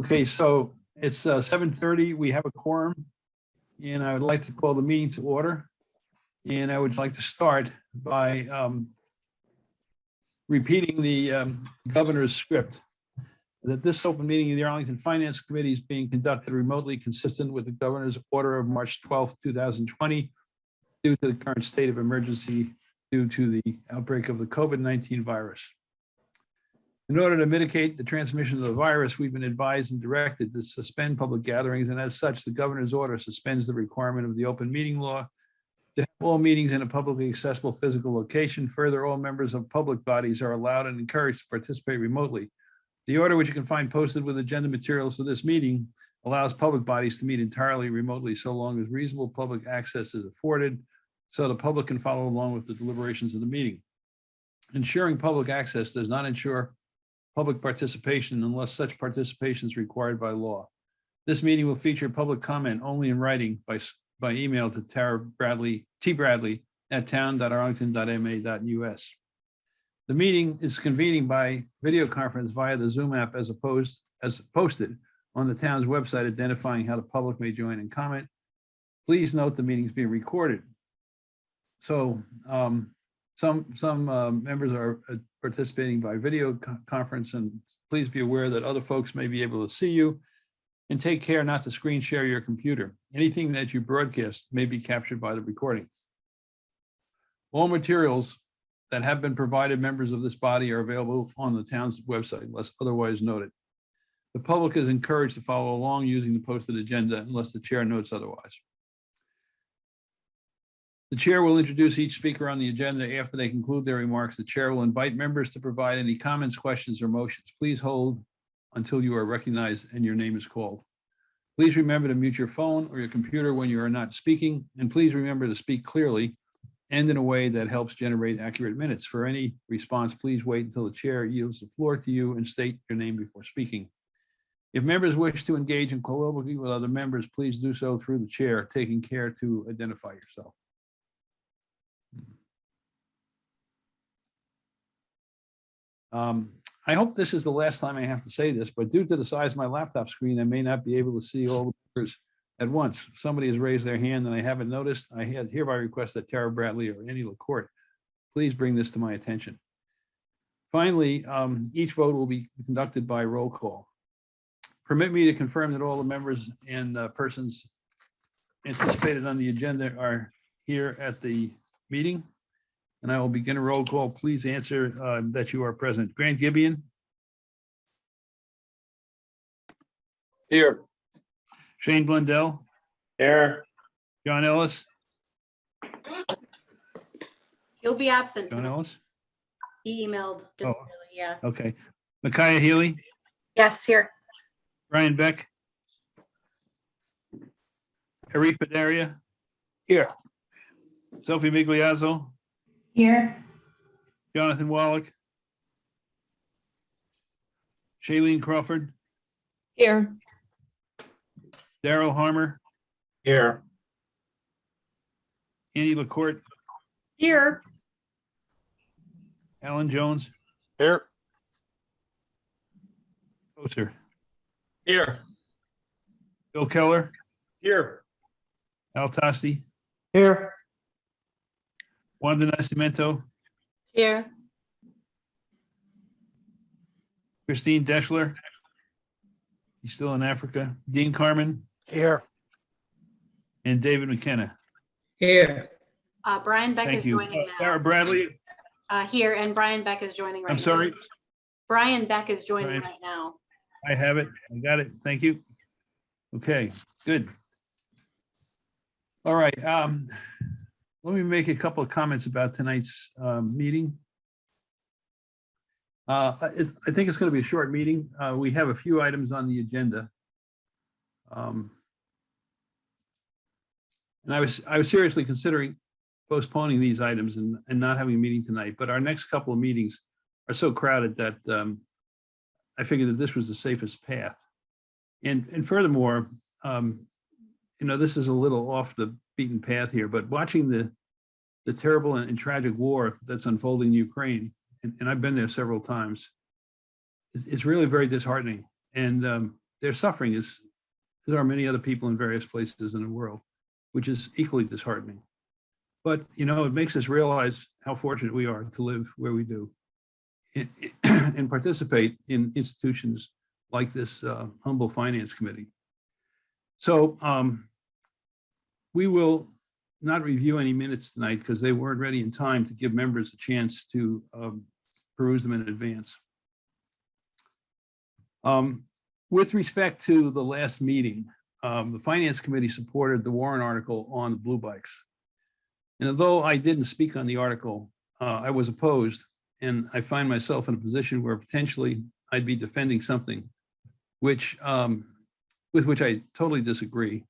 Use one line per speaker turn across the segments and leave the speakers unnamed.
Okay, so it's uh, 7:30. We have a quorum. And I would like to call the meeting to order. And I would like to start by um, repeating the um, governor's script. That this open meeting of the Arlington Finance Committee is being conducted remotely consistent with the governor's order of March 12th, 2020 due to the current state of emergency due to the outbreak of the COVID-19 virus. In order to mitigate the transmission of the virus, we've been advised and directed to suspend public gatherings, and as such, the governor's order suspends the requirement of the open meeting law to have all meetings in a publicly accessible physical location. Further, all members of public bodies are allowed and encouraged to participate remotely. The order, which you can find posted with agenda materials for this meeting, allows public bodies to meet entirely remotely so long as reasonable public access is afforded, so the public can follow along with the deliberations of the meeting. Ensuring public access does not ensure public participation unless such participation is required by law. This meeting will feature public comment only in writing by, by email to Tara Bradley, T Bradley at town.arlington.ma.us. The meeting is convening by video conference via the Zoom app as opposed, as posted on the town's website identifying how the public may join and comment. Please note the meeting is being recorded. So um, some, some uh, members are uh, participating by video co- conference and please be aware that other folks may be able to see you. And take care not to screen share your computer. Anything that you broadcast may be captured by the recording. All materials that have been provided members of this body are available on the town's website unless otherwise noted. The public is encouraged to follow along using the posted agenda unless the chair notes otherwise. The chair will introduce each speaker on the agenda. After they conclude their remarks, the chair will invite members to provide any comments, questions, or motions. Please hold until you are recognized and your name is called. Please remember to mute your phone or your computer when you are not speaking, and please remember to speak clearly and in a way that helps generate accurate minutes. For any response, please wait until the chair yields the floor to you and state your name before speaking. If members wish to engage in colloquy with other members, please do so through the chair, taking care to identify yourself. Um, I hope this is the last time I have to say this, but due to the size of my laptop screen, I may not be able to see all the members at once. Somebody has raised their hand and I haven't noticed. I had hereby request that Tara Bradley or Annie LaCourt, please bring this to my attention. Finally, um, each vote will be conducted by roll call. Permit me to confirm that all the members and uh, persons anticipated on the agenda are here at the meeting. And I will begin a roll call. Please answer uh, that you are present. Grant Gibeon,
Here.
Shane Blundell,
Here.
John Ellis,
He'll be absent.
John
tonight.
Ellis.
He emailed, just,
Oh.
yeah.
Okay. Micaiah Healy,
Yes, here.
Brian Beck. Arif Padaria,
Here.
Sophie Migliazzo,
Here,
Jonathan Wallach. Shailene Crawford,
here,
Daryl Harmer,
Here.
Annie LaCourt,
here,
Alan Jones,
Here.
Oster,
Here.
Bill Keller,
Here.
Al Tosti,
Here.
Wanda Nascimento,
here,
Christine Deschler. He's still in Africa. Dean Carmen
Here.
and David McKenna.
here,
Uh, Brian Beck
Thank
is
you.
joining
Uh, Sarah. Bradley,
Uh, here, and Brian Beck is joining right now.
I'm sorry,
Brian Beck is joining
Brian.
right now.
I have it. I got it. Thank you. Okay, good. All right, um, let me make a couple of comments about tonight's, um, meeting. Uh, I, it- I think it's gonna be a short meeting. Uh, we have a few items on the agenda. Um, And I was, I was seriously considering postponing these items and, and not having a meeting tonight, but our next couple of meetings are so crowded that, um, I figured that this was the safest path. And, and furthermore, um, you know, this is a little off the beaten path here, but watching the, the terrible and and tragic war that's unfolding in Ukraine, and, and I've been there several times, is, is really very disheartening. And, um, they're suffering is, there are many other people in various places in the world, which is equally disheartening. But, you know, it makes us realize how fortunate we are to live where we do and- and participate in institutions like this uh, humble finance committee. So um, we will not review any minutes tonight because they weren't ready in time to give members a chance to um, peruse them in advance. Um, With respect to the last meeting, um, the Finance Committee supported the Warren article on the blue bikes. And although I didn't speak on the article, uh, I was opposed, and I find myself in a position where potentially I'd be defending something which, um, with which I totally disagree,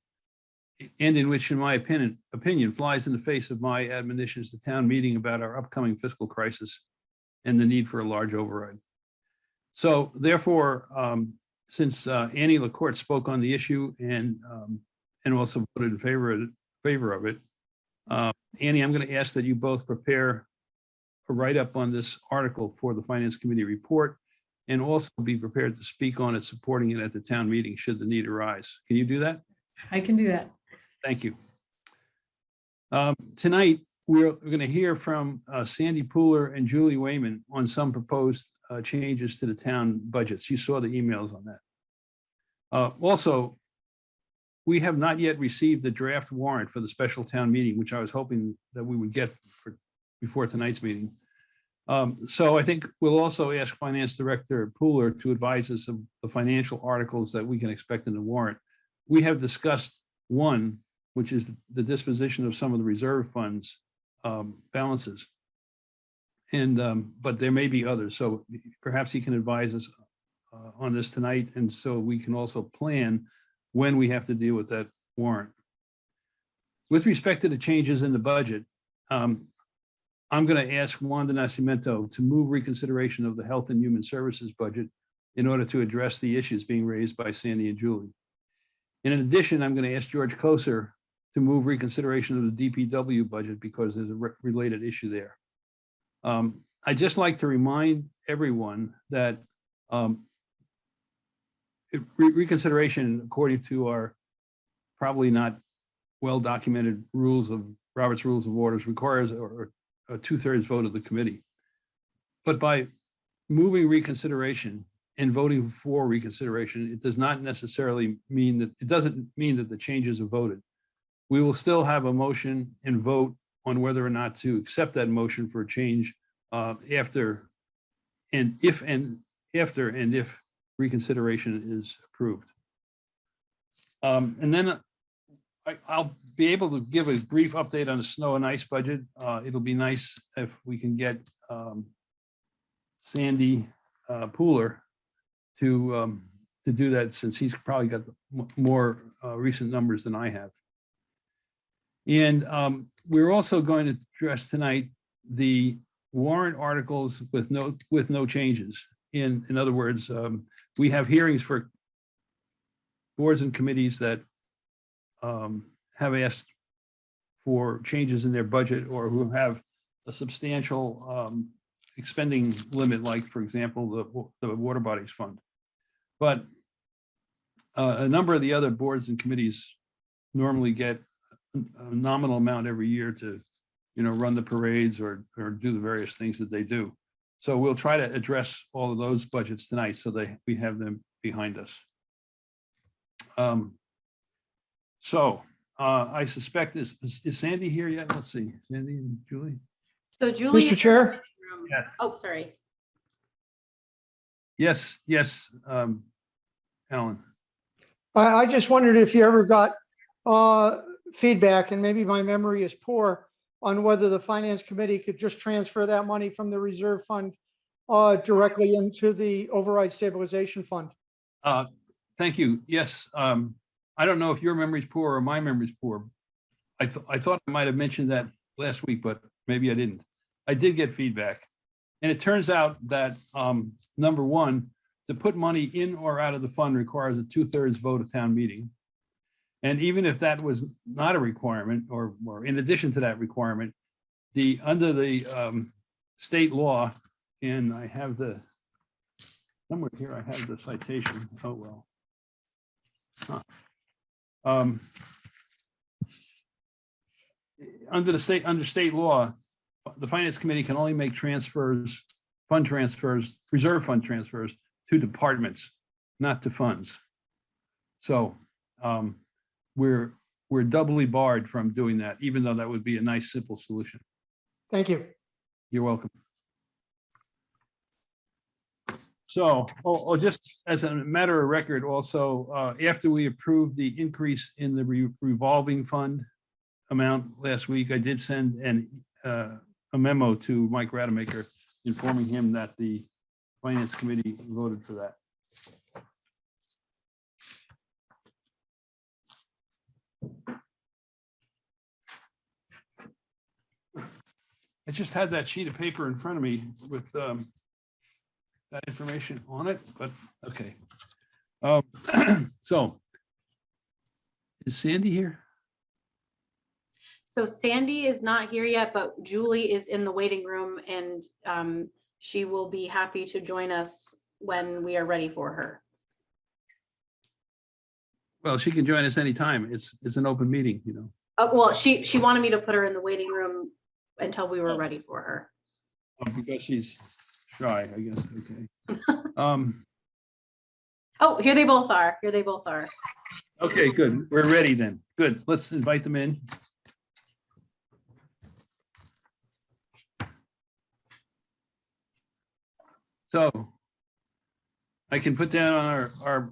and in which, in my opinion, opinion flies in the face of my admonitions to town meeting about our upcoming fiscal crisis and the need for a large override. So therefore, um, since uh, Annie LaCourt spoke on the issue and um, and also voted in favor of it, favor of it, uh, Annie, I'm going to ask that you both prepare a write-up on this article for the Finance Committee report and also be prepared to speak on it, supporting it at the town meeting should the need arise. Can you do that?
I can do that.
Thank you. Um, Tonight, we're going to hear from uh, Sandy Pooler and Julie Wayman on some proposed uh, changes to the town budgets. You saw the emails on that. Uh, Also, we have not yet received the draft warrant for the special town meeting, which I was hoping that we would get for, before tonight's meeting. Um, So I think we'll also ask Finance Director Pooler to advise us of the financial articles that we can expect in the warrant. We have discussed one, which is the disposition of some of the reserve funds um, balances. And, um, but there may be others, so perhaps he can advise us uh, on this tonight, and so we can also plan when we have to deal with that warrant. With respect to the changes in the budget, um, I'm going to ask Wanda Nascimento to move reconsideration of the Health and Human Services budget in order to address the issues being raised by Sandy and Julie. And in addition, I'm going to ask George Koser to move reconsideration of the DPW budget because there's a re- related issue there. Um, I'd just like to remind everyone that um, re- reconsideration, according to our probably not well-documented rules of Robert's Rules of Orders, requires a a two-thirds vote of the committee. But by moving reconsideration and voting for reconsideration, it does not necessarily mean that, it doesn't mean that the changes are voted. We will still have a motion and vote on whether or not to accept that motion for a change uh, after and if and after and if reconsideration is approved. Um, And then I, I'll be able to give a brief update on the snow and ice budget. Uh, It'll be nice if we can get um, Sandy uh, Pooler to, um, to do that since he's probably got the more uh, recent numbers than I have. And um, we're also going to address tonight the warrant articles with no, with no changes. In, in other words, um, we have hearings for boards and committees that um, have asked for changes in their budget or who have a substantial um, expending limit, like, for example, the, the Water Bodies Fund. But uh, a number of the other boards and committees normally get a nominal amount every year to, you know, run the parades or, or do the various things that they do. So we'll try to address all of those budgets tonight so that we have them behind us. Um, So uh, I suspect is, is is Sandy here yet? Let's see, Sandy and Julie?
So Julie. is in
Chair?
Yes.
Oh, sorry.
Yes, yes, um, Alan.
I, I just wondered if you ever got uh, feedback, and maybe my memory is poor, on whether the finance committee could just transfer that money from the reserve fund uh, directly into the override stabilization fund.
Uh, Thank you. Yes, um, I don't know if your memory's poor or my memory's poor. I, th- I thought I might have mentioned that last week, but maybe I didn't. I did get feedback. And it turns out that, um, number one, to put money in or out of the fund requires a two-thirds vote of town meeting. And even if that was not a requirement, or, or in addition to that requirement, the, under the, um, state law, and I have the, somewhere here, I have the citation, oh, well. Huh. Um, Under the state, under state law, the finance committee can only make transfers, fund transfers, reserve fund transfers to departments, not to funds. So um, we're, we're doubly barred from doing that, even though that would be a nice, simple solution.
Thank you.
You're welcome. So, oh, oh, just as a matter of record, also, uh, after we approved the increase in the re- revolving fund amount last week, I did send an, uh, a memo to Mike Rademacher informing him that the finance committee voted for that. I just had that sheet of paper in front of me with um, that information on it, but okay. Um, So is Sandy here?
So Sandy is not here yet, but Julie is in the waiting room and um, she will be happy to join us when we are ready for her.
Well, she can join us anytime. It's, it's an open meeting, you know.
Uh, well, she, she wanted me to put her in the waiting room until we were ready for her.
uh, Because she's shy, I guess, okay. Um,
Oh, here they both are. Here they both are.
Okay, good. We're ready then. Good. Let's invite them in. So I can put down on our, our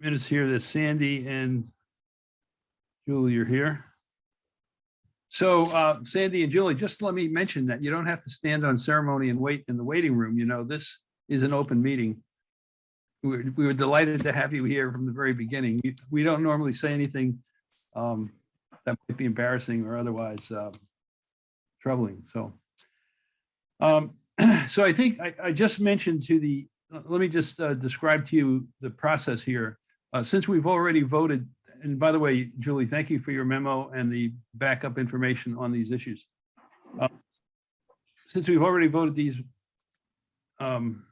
minutes here that Sandy and Julie are here. So uh, Sandy and Julie, just let me mention that you don't have to stand on ceremony and wait in the waiting room. You know, this is an open meeting we were, we were delighted to have you here from the very beginning. We- don't normally say anything um, that might be embarrassing or otherwise um, troubling, so. um, So I think I, I just mentioned to the, uh, let me just uh, describe to you the process here. Uh, Since we've already voted, and by the way, Julie, thank you for your memo and the backup information on these issues. Uh, Since we've already voted these um,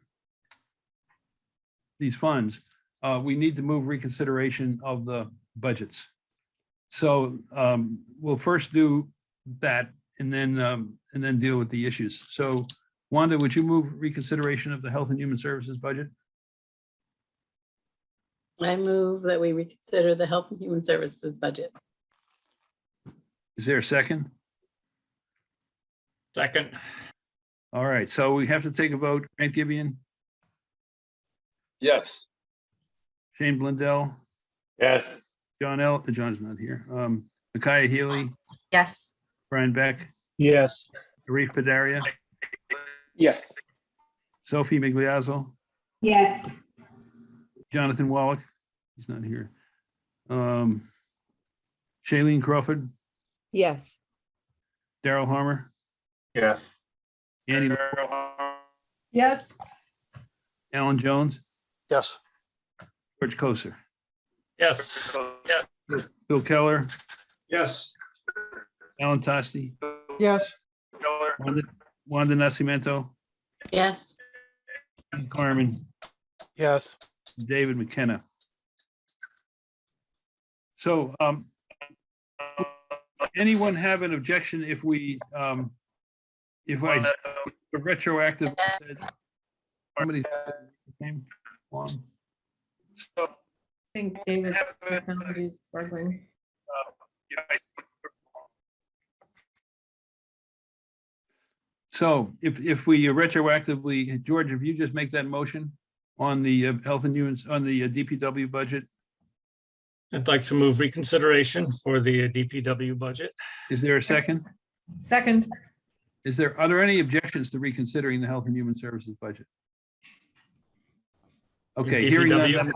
these funds, uh, we need to move reconsideration of the budgets. So um, we'll first do that and then, um, and then deal with the issues. So Wanda, would you move reconsideration of the Health and Human Services budget?
I move that we reconsider the Health and Human Services budget.
Is there a second?
Second.
All right, so we have to take a vote. Grant Gibeon,
Yes.
Shane Blundell,
Yes.
John L., John's not here. Um, Micaiah Healy,
Yes.
Brian Beck,
Yes.
Arif Padaria,
Yes.
Sophie Migliazzo,
yes,
Jonathan Wallach, he's not here. Um, Shailene Crawford,
yes,
Daryl Harmer,
Yes.
Annie,
Yes.
Alan Jones,
Yes.
George Koser,
Yes. Yes.
Bill Keller,
Yes.
Alan Tosti,
Yes,
Wanda, Wanda Nascimento,
Yes.
Ian Carmen,
Yes.
David McKenna. So, um, anyone have an objection if we, um, if I retroactive? Somebody. name, Juan?
I think David's technology is struggling.
So if, if we retroactively, George, if you just make that motion on the uh, health and humans, on the uh, DPW budget,
I'd like to move reconsideration for the DPW budget.
is there a second?
Second.
Is there, are there any objections to reconsidering the health and human services budget? Okay, hearing none,
DPW?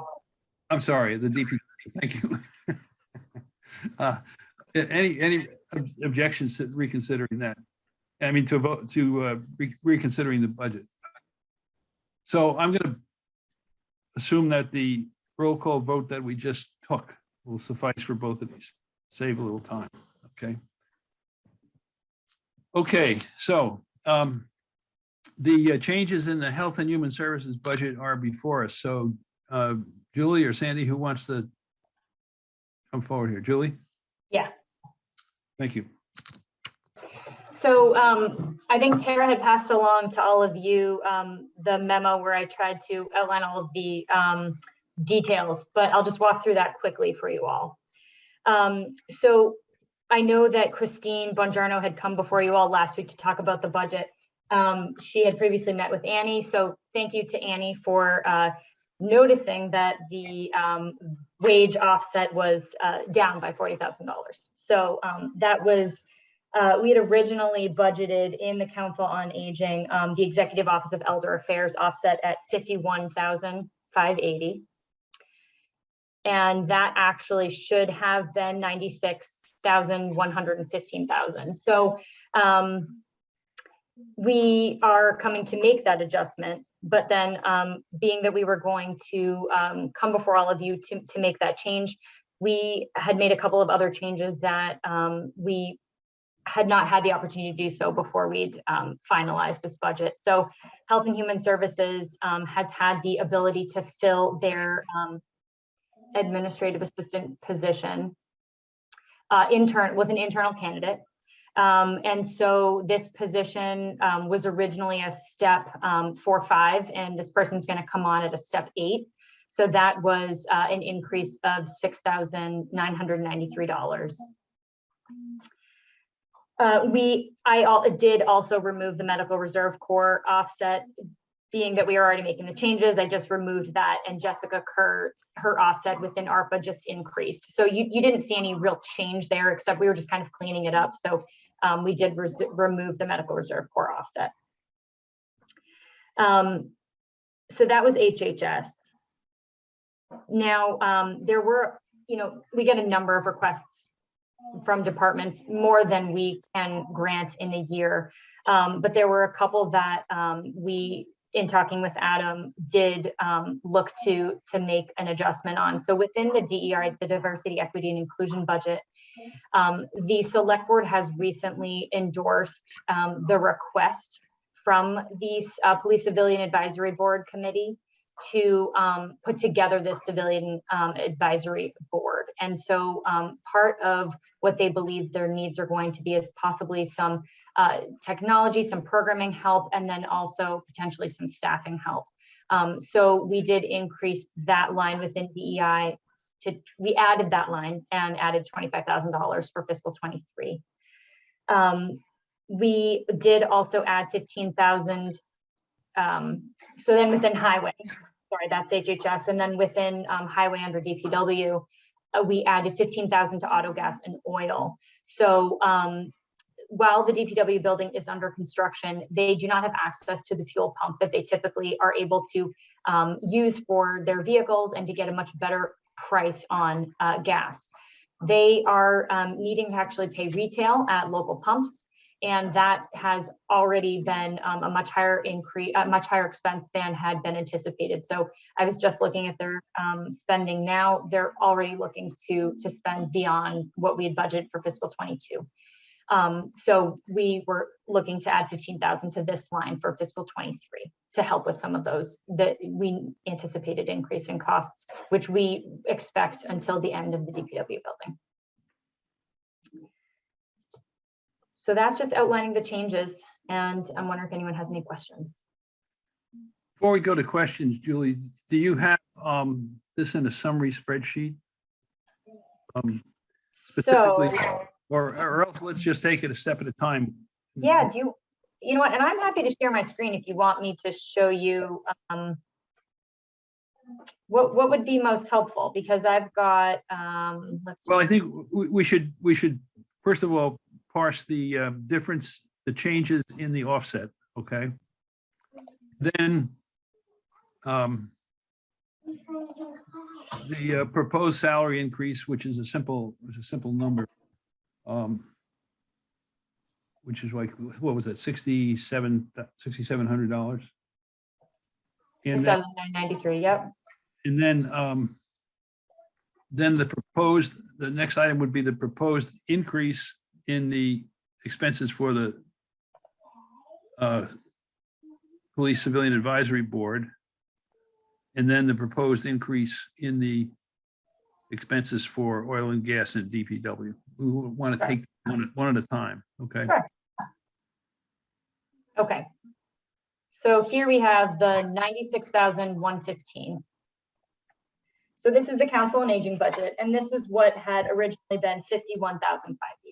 I'm sorry, the DP, thank you. Uh, Any, any ob- objections to reconsidering that? I mean, to vote, to uh, re- reconsidering the budget? So I'm gonna assume that the roll call vote that we just took will suffice for both of these, save a little time, okay? Okay, so um, the uh, changes in the Health and Human Services budget are before us. So uh, Julie or Sandy, who wants to come forward here. Julie?
Yeah.
Thank you.
So um, I think Tara had passed along to all of you um, the memo where I tried to outline all of the um, details, but I'll just walk through that quickly for you all. Um, So I know that Christine Bongiorno had come before you all last week to talk about the budget. Um, She had previously met with Annie, so thank you to Annie for uh, noticing that the um, wage offset was uh, down by $40,000. So that was uh, we had originally budgeted in the Council on Aging, um, the Executive Office of Elder Affairs offset at fifty-one thousand five eighty. And that actually should have been ninety-six thousand one hundred and fifteen thousand. So um, we are coming to make that adjustment, but then um, being that we were going to um, come before all of you to, to make that change, we had made a couple of other changes that um, we had not had the opportunity to do so before we'd um, finalized this budget. So Health and Human Services um, has had the ability to fill their um, administrative assistant position uh, intern with an internal candidate. Um, and so this position um, was originally a step um, four, five, and this person's going to come on at a step eight. So that was uh, an increase of six thousand nine hundred ninety-three dollars. Uh, we, I al- did also remove the medical reserve corps offset. Being that we are already making the changes, I just removed that and Jessica Kerr, her offset within ARPA just increased. So you, you didn't see any real change there, except we were just kind of cleaning it up. So um, we did remove the medical reserve corps offset. Um, so that was HHS. Now, um, there were, you know, we get a number of requests from departments, more than we can grant in a year. Um, but there were a couple that um, we, in talking with Adam, did um, look to to make an adjustment on. So within the DEI, the Diversity, Equity, and Inclusion budget, um, the Select Board has recently endorsed um, the request from the uh, Police Civilian Advisory Board Committee to um, put together this civilian um, advisory board. And so um, part of what they believe their needs are going to be is possibly some uh, technology, some programming help, and then also potentially some staffing help. Um, so we did increase that line within DEI to, we added that line and added $25,000 for fiscal 23. Um, we did also add 15,000 um, so then within highway, sorry, that's HHS, and then within um, highway under DPW, uh, we added 15,000 to auto gas and oil. So um, while the DPW building is under construction, they do not have access to the fuel pump that they typically are able to um, use for their vehicles and to get a much better price on uh, gas. They are um, needing to actually pay retail at local pumps. And that has already been um, a much higher increase, a much higher expense than had been anticipated. So I was just looking at their um, spending now. They're already looking to to spend beyond what we had budgeted for fiscal 22. Um, so we were looking to add 15,000 to this line for fiscal 23 to help with some of those that we anticipated increase in costs, which we expect until the end of the DPW building. So that's just outlining the changes and I'm wondering if anyone has any questions.
Before we go to questions, Julie, do you have um, this in a summary spreadsheet? Um,
So,
Specifically- Or, or else let's just take it a step at a time.
yeah, do you, you know what, and I'm happy to share my screen if you want me to show you um, what, what would be most helpful, because I've got, um, let's.
Well, I think we, we should, we should, first of all, parse the uh, difference, the changes in the offset, okay? Then um, the uh, proposed salary increase, which is a simple, is a simple number. um, Which is like, what was that, sixty-seven, sixty-seven hundred dollars? And then
7,993, yep.
and then, um, then the proposed, the next item would be the proposed increase in the expenses for the uh, Police Civilian Advisory Board, and then the proposed increase in the expenses for oil and gas and DPW. We want to take one, one at a time, okay?
Sure. Okay. So here we have the 96,115. So this is the council and aging budget, and this is what had originally been 51,500.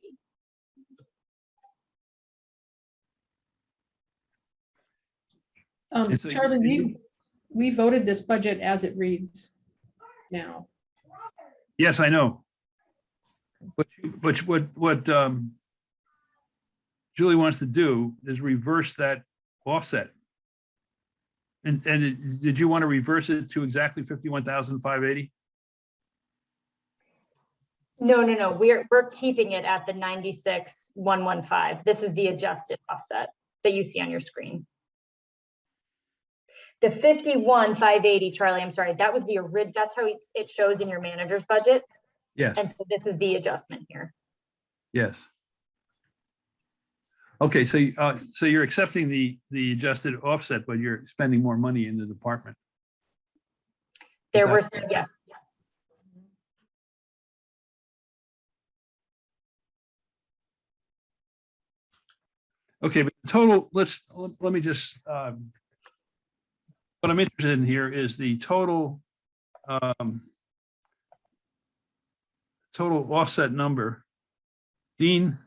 Um,
And so you-
Charlie,
you-
we, we voted this budget as it reads now.
Yes, I know. But, you- but what, what um, Julie wants to do is reverse that offset. And, and it- did you want to reverse it to exactly fifty-one thousand five eighty?
No, no, no, we're, we're keeping it at the ninety-six one one five. This is the adjusted offset that you see on your screen. The fifty-one five eighty, Charlie, I'm sorry, that was the orig, that's how it, it shows in your manager's budget.
Yes,
And so this is the adjustment here.
yes. Okay, so, you- uh, so you're accepting the, the adjusted offset, but you're spending more money in the department.
There were,
that-
yes,
Okay, but the total, let's, let let me just, um, what I'm interested in here is the total um, total offset number. Dean,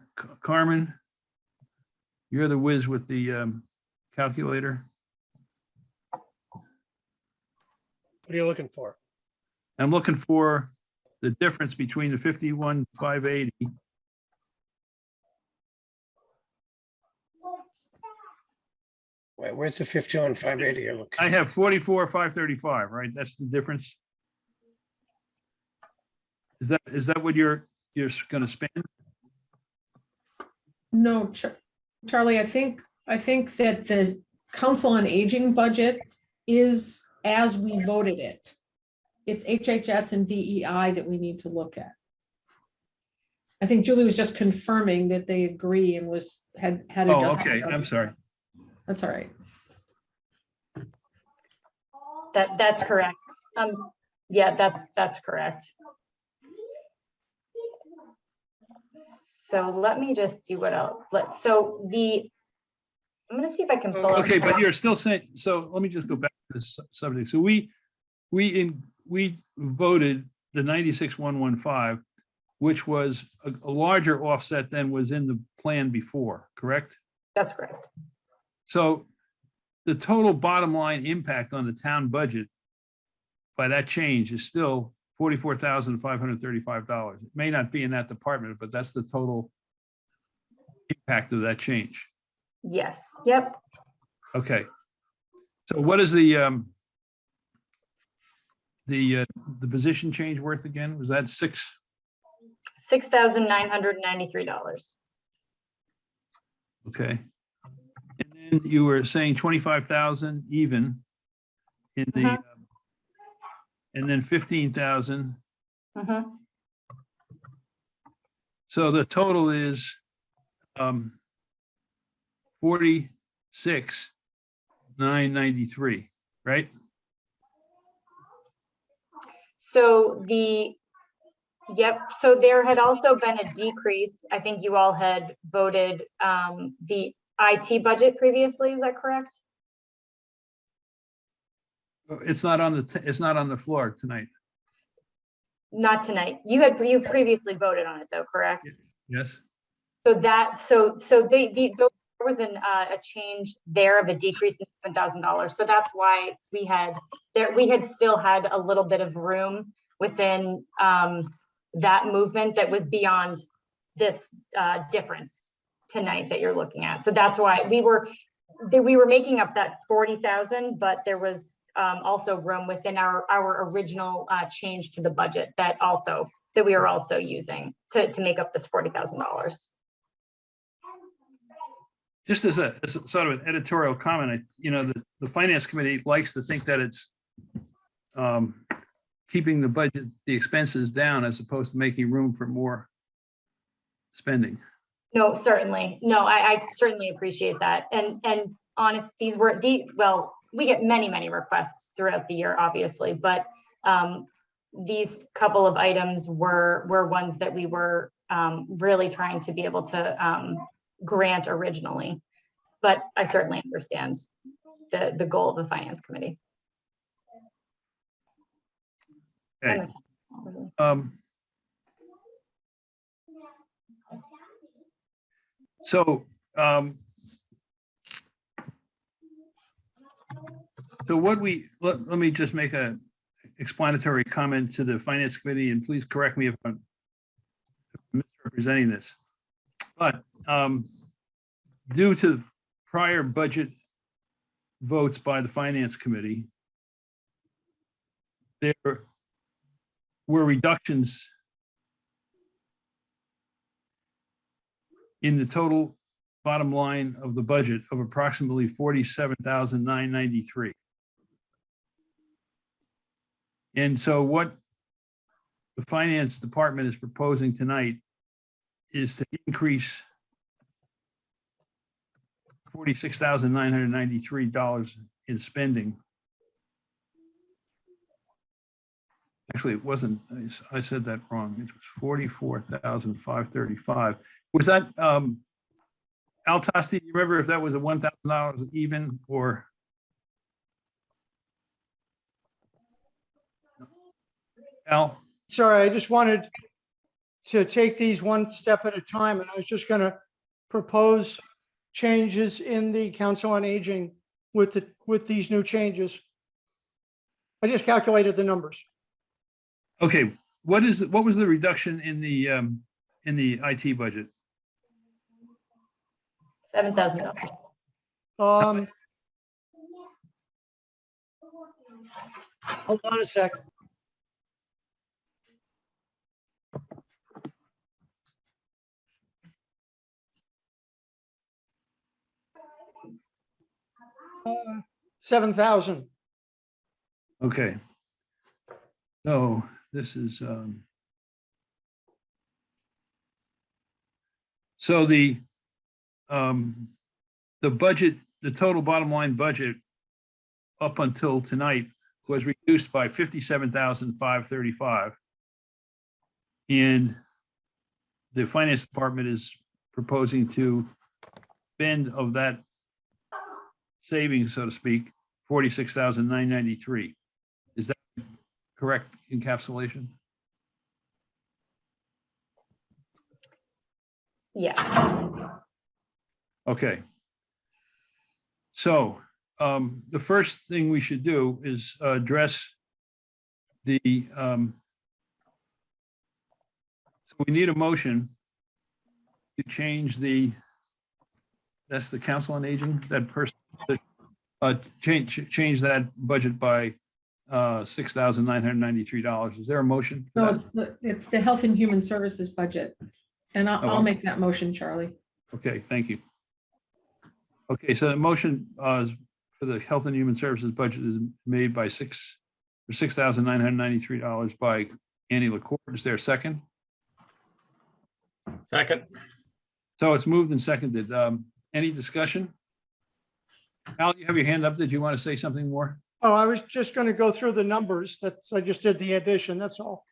Carmen, you're the whiz with the um, calculator.
What are you looking for?
I'm looking for the difference between the 51,580
Where- Where's the 51, 580? You're looking-
I have forty-four, five thirty-five, right? That's the difference? Is that, is that what you're, you're gonna spend?
No, Charlie, I think, I think that the Council on Aging budget is as we voted it. It's HHS and DEI that we need to look at. I think Julie was just confirming that they agree and was, had, had.
Oh, okay, I'm sorry.
That's all right.
that, that's correct. Um, yeah, that's, that's correct. So let me just see what else, let's, so the, I'm gonna see if I can pull up.
Okay, but you're still saying, so let me just go back to this subject. So we, we in, we voted the ninety-six, one, one, five, which was a, a larger offset than was in the plan before, correct?
That's correct.
So the total bottom line impact on the town budget by that change is still forty-four thousand five hundred thirty-five dollars. It may not be in that department, but that's the total impact of that change.
Yes, yep.
Okay. So what is the, um, the, uh, the position change worth again? Was that six?
Six thousand nine hundred ninety-three dollars.
Okay. And you were saying twenty-five thousand even in the,
Mhm.
um, and then fifteen thousand.
Mm-hmm.
So the total is, um, forty-six, nine ninety-three, right?
So the, yep, so there had also been a decrease. I think you all had voted um, the IT budget previously, is that correct?
It's not on the, it's not on the floor tonight.
Not tonight. You had, you previously voted on it though, correct?
Yes?
So that, so, so they, the, there was an, uh, a change there of a decrease in seven thousand dollars. So that's why we had, there, we had still had a little bit of room within, um, that movement that was beyond this, uh, difference tonight that you're looking at. So that's why we were, we were making up that forty thousand, but there was, um, also room within our, our original, uh, change to the budget that also, that we are also using to, to make up this forty thousand dollars.
just as a, as a sort of an editorial comment, I, you know, the, the finance committee likes to think that it's um, keeping the budget, the expenses down as opposed to making room for more spending.
No, certainly. No, I, I certainly appreciate that. And, and honest, these were the, well, we get many, many requests throughout the year, obviously, but um, these couple of items were, were ones that we were um, really trying to be able to um, grant originally. But I certainly understand the, the goal of the finance committee.
Okay. Um. So, um. So what we, let, let me just make a explanatory comment to the finance committee and please correct me if I'm misrepresenting this. But, um, due to prior budget votes by the finance committee, there were reductions in the total bottom line of the budget of approximately forty-seven thousand nine ninety-three. And so what the finance department is proposing tonight is to increase forty-six thousand nine hundred ninety-three dollars in spending Actually, it wasn't, I said that wrong. It was forty-four thousand five thirty-five. Was that, um, Al Tosti, you remember if that was a one thousand dollars even or? Al,
Sorry, I just wanted to take these one step at a time, and I was just gonna propose changes in the Council on Aging with the, with these new changes. I just calculated the numbers.
okay, what is, what was the reduction in the, um, in the IT budget?
Seven thousand dollars.
Um. Hold on a sec. Uh, Seven thousand.
Okay. So this is, um. So the, um, the budget, the total bottom line budget up until tonight was reduced by fifty-seven thousand five thirty-five. And the finance department is proposing to bend of that savings, so to speak, forty-six thousand nine ninety-three. Is that correct encapsulation?
Yeah,
Okay. So um, the first thing we should do is address the um, so we need a motion to change the that's the council on aging, that person, uh, change, change that budget by uh, six thousand nine hundred ninety-three dollars. Is there a motion? for
No,
that?
it's the, it's the Health and Human Services budget. And I'll,
Oh.
I'll make that motion, Charlie.
Okay, thank you. Okay, so the motion uh, for the Health and Human Services budget is made by six, for six thousand nine hundred ninety-three dollars by Annie LaCourt. Is there a second?
Second,
So
So it's moved and seconded. Um, Any discussion? Al, you have your hand up. Did you want to say something more?
Oh, I was just gonna go through the numbers. That's, I just did the addition, that's all.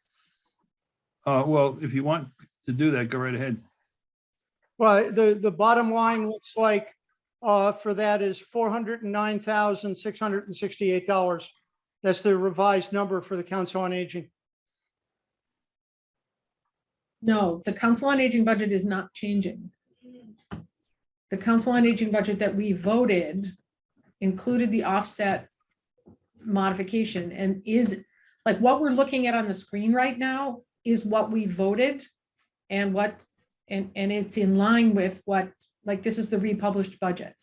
Uh, Well, if you want to do that, go right ahead.
Well, the, the bottom line looks like, uh, for that is four hundred and nine thousand, six hundred and sixty-eight dollars. That's the revised number for the Council on Aging.
No, the Council on Aging budget is not changing. The Council on Aging budget that we voted included the offset modification and is, like, what we're looking at on the screen right now is what we voted and what, and, and it's in line with what, like, this is the republished budget.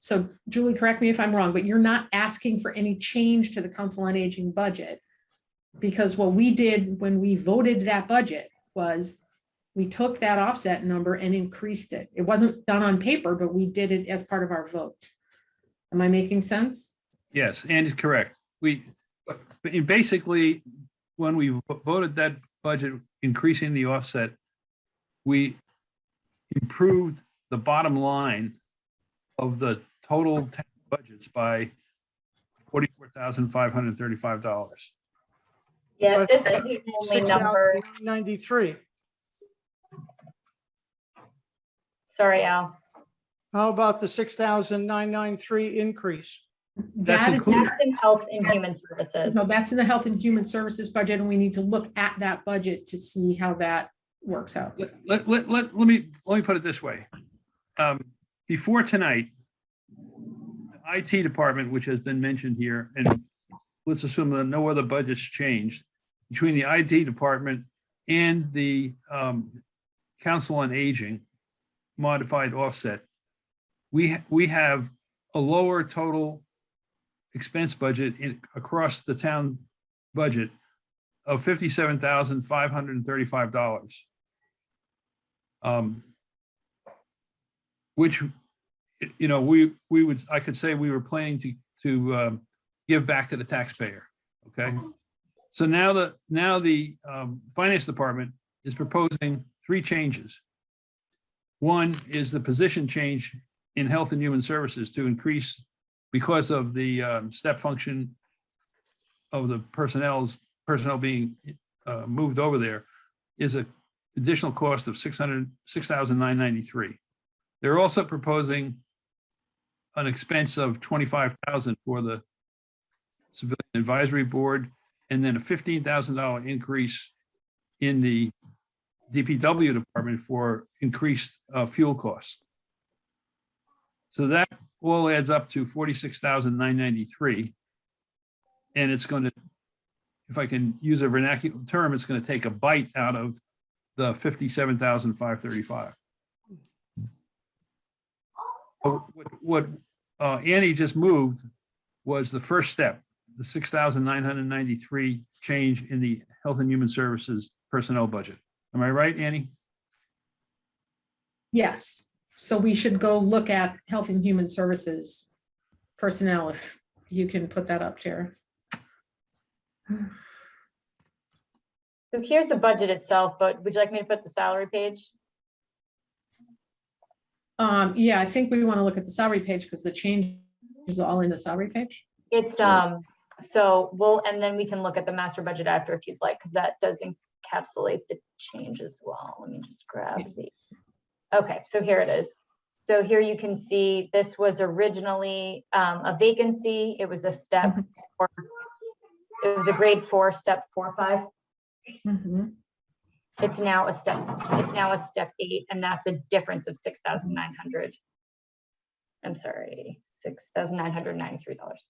So Julie, correct me if I'm wrong, but you're not asking for any change to the Council on Aging budget. Because what we did when we voted that budget was we took that offset number and increased it. It wasn't done on paper, but we did it as part of our vote. Am I making sense?
Yes, and it's correct. We, basically, when we voted that budget increasing the offset, we improved the bottom line of the total tax budgets by forty-four thousand five hundred thirty-five dollars.
Yeah, this is the only number,
6,093.
sorry, Al.
How about the six thousand nine nine three increase?
That's
That is-
included.
That's in Health and Human Services.
No, that's in the Health and Human Services budget, and we need to look at that budget to see how that works out.
Let, let, let, let me, let me put it this way. Um, Before tonight, the IT department, which has been mentioned here, and let's assume that no other budgets changed, between the IT department and the um, Council on Aging modified offset, we, we have a lower total expense budget in, across the town budget of fifty-seven thousand five hundred and thirty-five dollars. Um, which, you know, we, we would, I could say we were planning to, to, um, give back to the taxpayer, okay? So now the, now the, um, finance department is proposing three changes. One is the position change in Health and Human Services to increase because of the, um, step function of the personnel's, personnel being, uh, moved over there is an additional cost of six hundred, six thousand nine ninety-three. They're also proposing an expense of twenty-five thousand for the Civilian Advisory Board, and then a fifteen thousand dollar increase in the DPW department for increased uh, fuel costs. So that all adds up to forty-six thousand nine ninety-three. And it's going to, if I can use a vernacular term, it's going to take a bite out of the fifty-seven thousand five thirty-five. What, what uh, Annie just moved was the first step, the six thousand nine hundred ninety-three change in the Health and Human Services personnel budget. Am I right, Annie?
Yes, so we should go look at Health and Human Services personnel, if you can put that up, Tara.
So here's the budget itself, but would you like me to put the salary page?
Um, yeah, I think we want to look at the salary page because the change is all in the salary page.
It's, um, so we'll, and then we can look at the master budget after if you'd like, because that does encapsulate the change as well. Let me just grab these. Okay, so here it is. So here you can see this was originally um, a vacancy. It was a step. four- It was a grade four, step four, five.
Mhm.
It's now a step, it's now a step eight, and that's a difference of six thousand nine hundred. I'm sorry, six thousand nine hundred ninety-three dollars.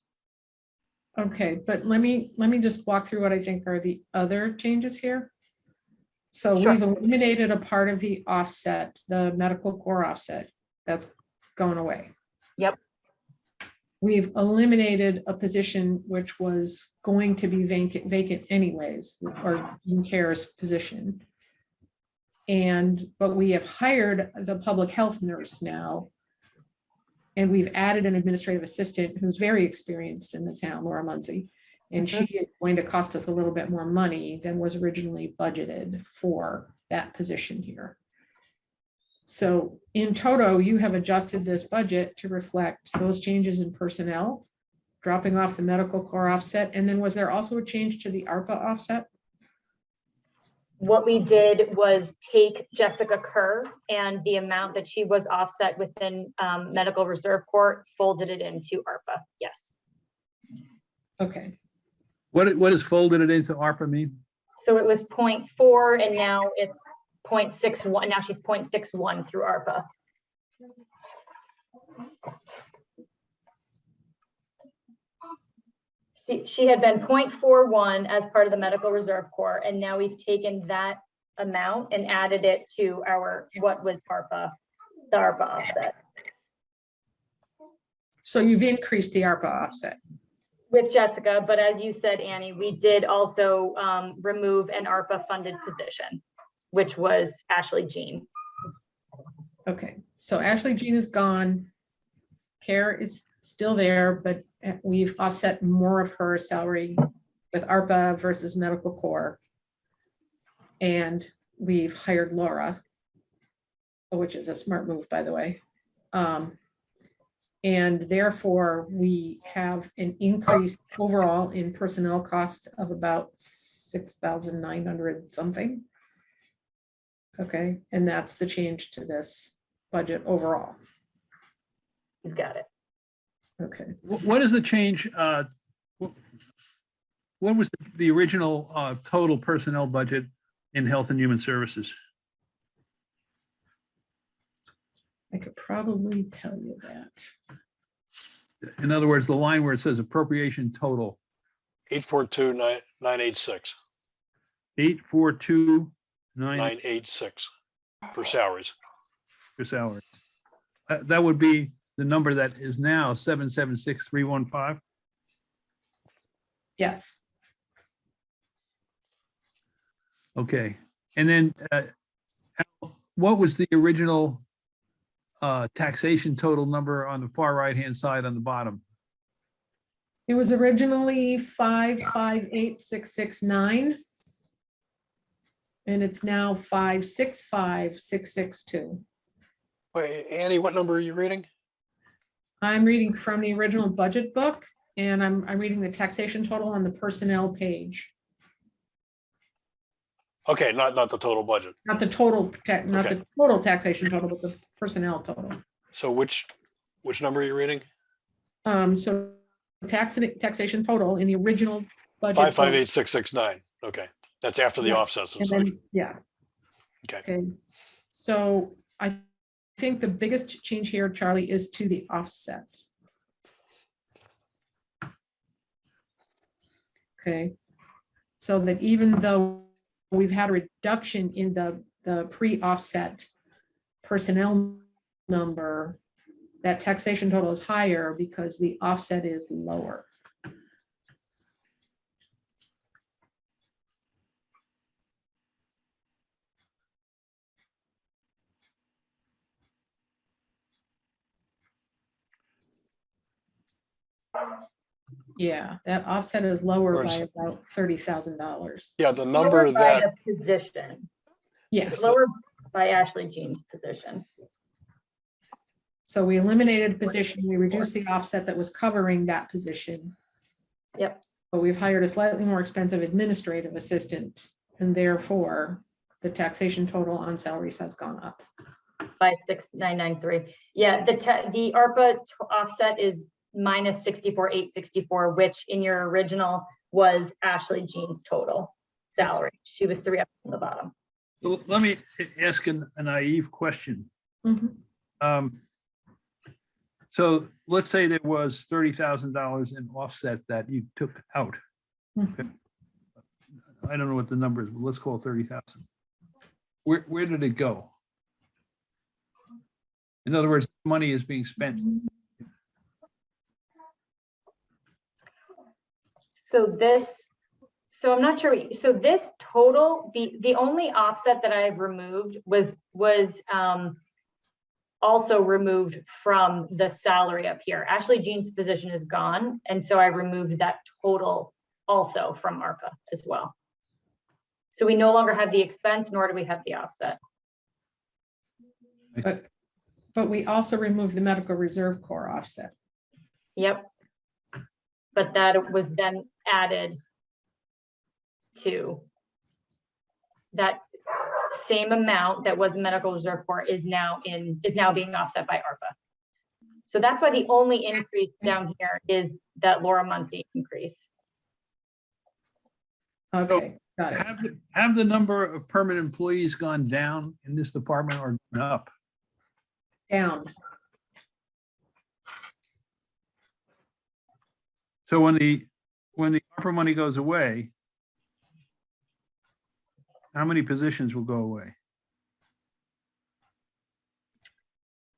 Okay, but let me, let me just walk through what I think are the other changes here. So
Sure.
we've eliminated a part of the offset, the medical corps offset, that's going away.
Yep.
We've eliminated a position which was going to be vacant, vacant anyways, or in Kerr's position. And, but we have hired the public health nurse now. And we've added an administrative assistant who's very experienced in the town, Laura Munsey. And she mm-hmm. is going to cost us a little bit more money than was originally budgeted for that position here. So in toto, you have adjusted this budget to reflect those changes in personnel, dropping off the medical corps offset, and then was there also a change to the ARPA offset?
What we did was take Jessica Kerr and the amount that she was offset within um, Medical Reserve Corps, folded it into ARPA, yes.
Okay,
What, what is folded it into ARPA mean?
So it was 0.4 and now it's 0.61. now she's 0.61 through ARPA. She, she had been 0.41 as part of the Medical Reserve Corps, and now we've taken that amount and added it to our, what was ARPA, the ARPA offset.
so you've increased the ARPA offset.
with Jessica, but as you said, Annie, we did also um, remove an ARPA funded position, which was Ashley Jean.
Okay, so Ashley Jean is gone. Kerr is still there, but uh, we've offset more of her salary with ARPA versus medical corps. And we've hired Laura, which is a smart move, by the way. Um, And therefore, we have an increase overall in personnel costs of about six thousand nine hundred something. Okay, and that's the change to this budget overall.
You've got it.
Okay,
Wh- What is the change? uh, wh- What was the- the original uh, total personnel budget in Health and Human Services?
I could probably tell you that.
In other words, the line where it says appropriation total,
Eight four two nine, nine eight six,
eight, four, two, nine
nine eight six for salaries.
for salary. Uh, That would be the number that is now seven, seven, six, three, one, five.
Yes,
Okay, and then uh, Al, what was the original uh, taxation total number on the far right-hand side on the bottom?
it was originally five, five, eight, six, six, nine. And it's now five, six, five, six, six, two.
Wait, Annie, what number are you reading?
I'm reading from the original budget book and I'm, I'm reading the taxation total on the personnel page.
Okay, not, not the total budget.
Not the total, ta- not the total taxation total, but the personnel total.
So which, which number are you reading?
Um, so tax, taxation total in the original budget.
Five, five, eight, six, six, nine. Okay, that's after the
Yeah,
offsets and
then, yeah.
Okay.
so I think the biggest change here, Charlie, is to the offsets. Okay, so that even though we've had a reduction in the, the pre-offset personnel number, that taxation total is higher because the offset is lower. Yeah, that offset is lower by
Where's-
about thirty thousand dollars.
Yeah, the number
Lower by
that,
the Position,
Yes,
lower by Ashley Jean's position.
so we eliminated a position, we reduced the offset that was covering that position.
Yep.
But we've hired a slightly more expensive administrative assistant, and therefore the taxation total on salaries has gone up.
by six nine nine three. Yeah, the te- the ARPA t- offset is minus sixty-four, eight sixty-four, which in your original was Ashley Jean's total salary. She was three up from the bottom.
So Let me ask an- a naive question.
Mhm.
Um, So let's say there was thirty thousand dollars in offset that you took out.
Mhm.
I don't know what the number is, but let's call it thirty thousand. Where, where did it go? In other words, money is being spent.
So this, so I'm not sure, so this total, the, the only offset that I've removed was, was um also removed from the salary up here. Ashley Jean's position is gone, and so I removed that total also from ARPA as well. So we no longer have the expense, nor do we have the offset.
But we also removed the medical reserve corps offset.
Yep. But that was then added to that same amount that was medical reserve for is now in, is now being offset by ARPA. So that's why the only increase down here is that Laura Muncy increase.
Okay, got it.
Have, the- have the number of permanent employees gone down in this department or gone up?
Down.
So when the, when the ARPA money goes away, how many positions will go away?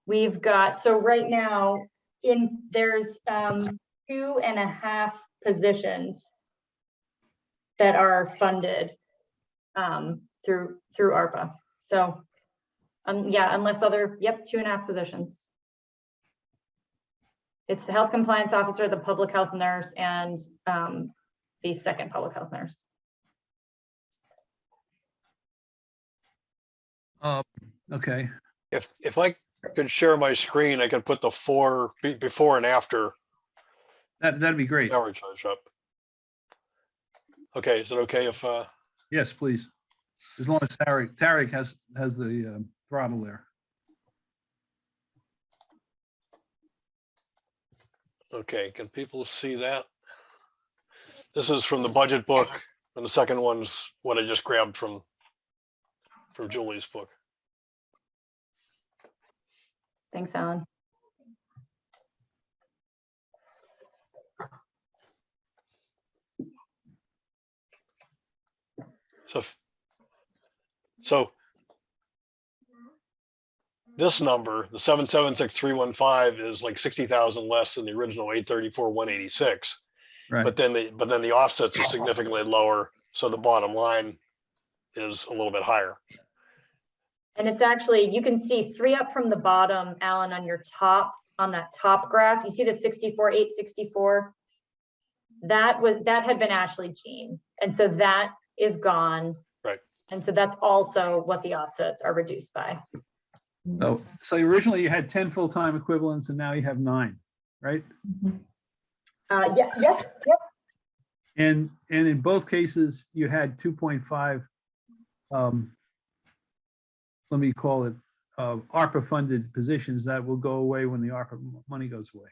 We've got, so right now, in, there's um two and a half positions that are funded um through, through ARPA. So, um, yeah, unless other, yep, two and a half positions. It's the health compliance officer, the public health nurse, and um the second public health nurse.
Uh, okay,
if, if I could share my screen, I could put the four, be- before and after
that, that'd be great.
salary charge up. Okay, is it okay if, uh,
Yes, please. As long as Tarek, Tarek has, has the um, throttle there.
Okay, can people see that? This is from the budget book, and the second one's what I just grabbed from, from Julie's book.
Thanks, Alan.
So, so this number, the seven, seven, six, three, one, five is like sixty thousand less than the original eight thirty-four, one eighty-six.
Right.
But then the, but then the offsets are significantly lower, so the bottom line is a little bit higher.
And it's actually, you can see three up from the bottom, Alan, on your top, on that top graph. You see the 64, 864? That was, that had been Ashley Jean. And so that is gone.
Right.
And so that's also what the offsets are reduced by.
So, so originally you had ten full-time equivalents and now you have nine, right?
Uh, yeah, yes, yep,
And, and in both cases, you had two point five, um, let me call it, uh, ARPA-funded positions that will go away when the ARPA money goes away.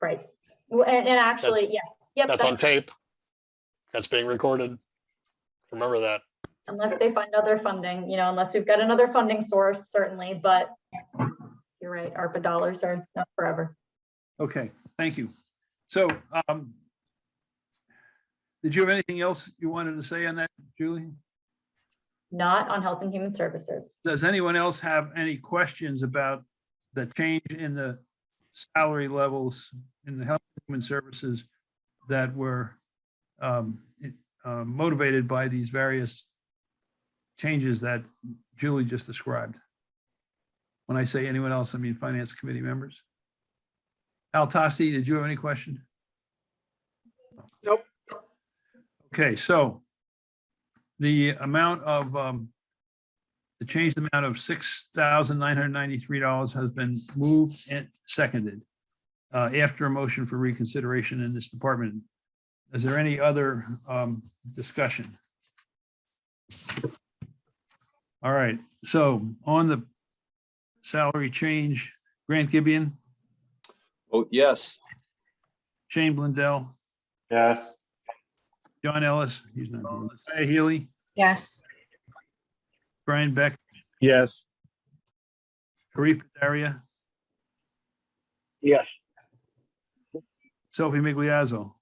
right. Well, And, and actually, yes, yep.
That's on tape. That's being recorded. Remember that.
Unless they find other funding, you know, unless we've got another funding source, certainly, but you're right, ARPA dollars are not forever.
Okay, thank you. So, um, did you have anything else you wanted to say on that, Julie?
Not on Health and Human Services.
Does anyone else have any questions about the change in the salary levels in the health and human services that were um, uh, motivated by these various changes that Julie just described? When I say anyone else, I mean finance committee members. Al Tosti, did you have any question?
Nope.
Okay, so the amount of um, the changed amount of six thousand nine hundred ninety-three dollars has been moved and seconded uh, after a motion for reconsideration in this department. Is there any other um, discussion? All right, so on the salary change, Grant Gibeon,
Vote yes.
Shane Blundell,
Yes.
John Ellis, he's not here. Maya Healy,
Yes.
Brian Beck,
Yes.
Arif Padaria,
Yes.
Sophie Migliazzo,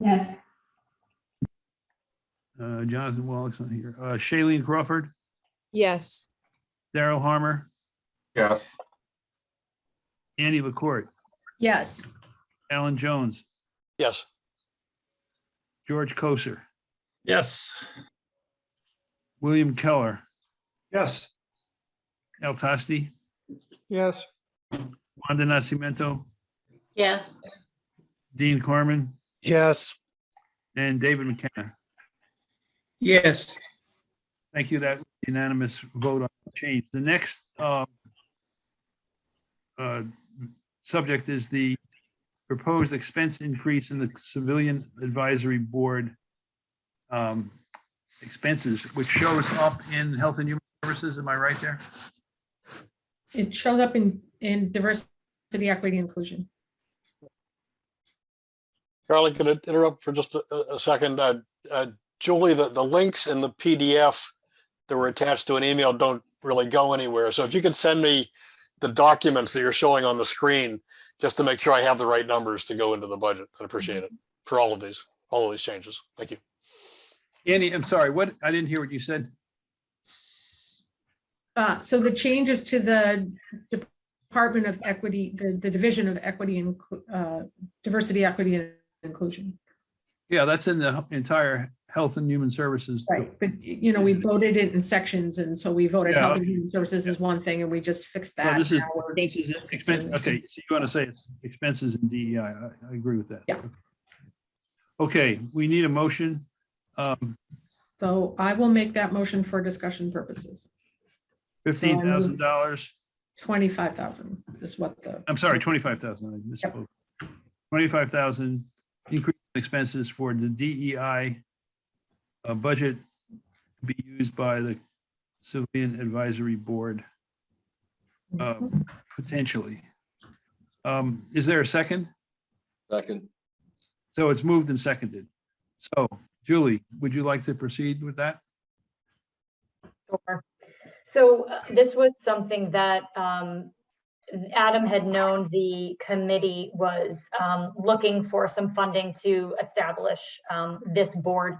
yes,
uh, Jonathan Wallach's on here, uh, Shailene Crawford,
yes,
Daryl Harmer,
Yes.
Andy LaCourt,
Yes.
Alan Jones,
Yes,
George Koser,
yes,
William Keller,
Yes.
Al Tosti,
yes,
Wanda Nascimento,
Yes.
Dean Carman,
Yes.
and David McKenna.
Yes.
Thank you. That unanimous vote on the change. The next uh, uh, subject is the proposed expense increase in the Civilian Advisory Board um, expenses, which shows up in Health and Human Services. Am I right there?
It shows up in, in diversity, equity, inclusion.
Carly, could I interrupt for just a, a- a second? Uh, uh, Julie, the, the links in the PDF that were attached to an email don't really go anywhere. So if you could send me the documents that you're showing on the screen, just to make sure I have the right numbers to go into the budget, I'd appreciate it for all of these, all of these changes. Thank you.
Andy, I'm sorry, what, I didn't hear what you said.
Uh, so the changes to the Department of Equity, the, the Division of Equity and, uh, Diversity, Equity and Inclusion.
Yeah, that's in the entire Health and Human Services.
Right, but you know, we voted it in sections and so we voted
Yeah.
Health and Human Services is one thing and we just fixed
So
that.
this is
Now we're-
expenses, expense, okay, so you want to say it's expenses in DEI, I, I agree with that.
Yeah.
Okay, we need a motion. Um,
So I will make that motion for discussion purposes.
fifteen thousand dollars,
Twenty-five thousand is what the,
I'm sorry, twenty-five thousand, I misspoke. Twenty-five thousand increase in expenses for the DEI uh, budget to be used by the Civilian Advisory Board uh, potentially. Um, Is there a second?
Second.
So it's moved and seconded. So Julie, would you like to proceed with that?
Sure. So uh, this was something that um, Adam had known the committee was um, looking for some funding to establish um, this board.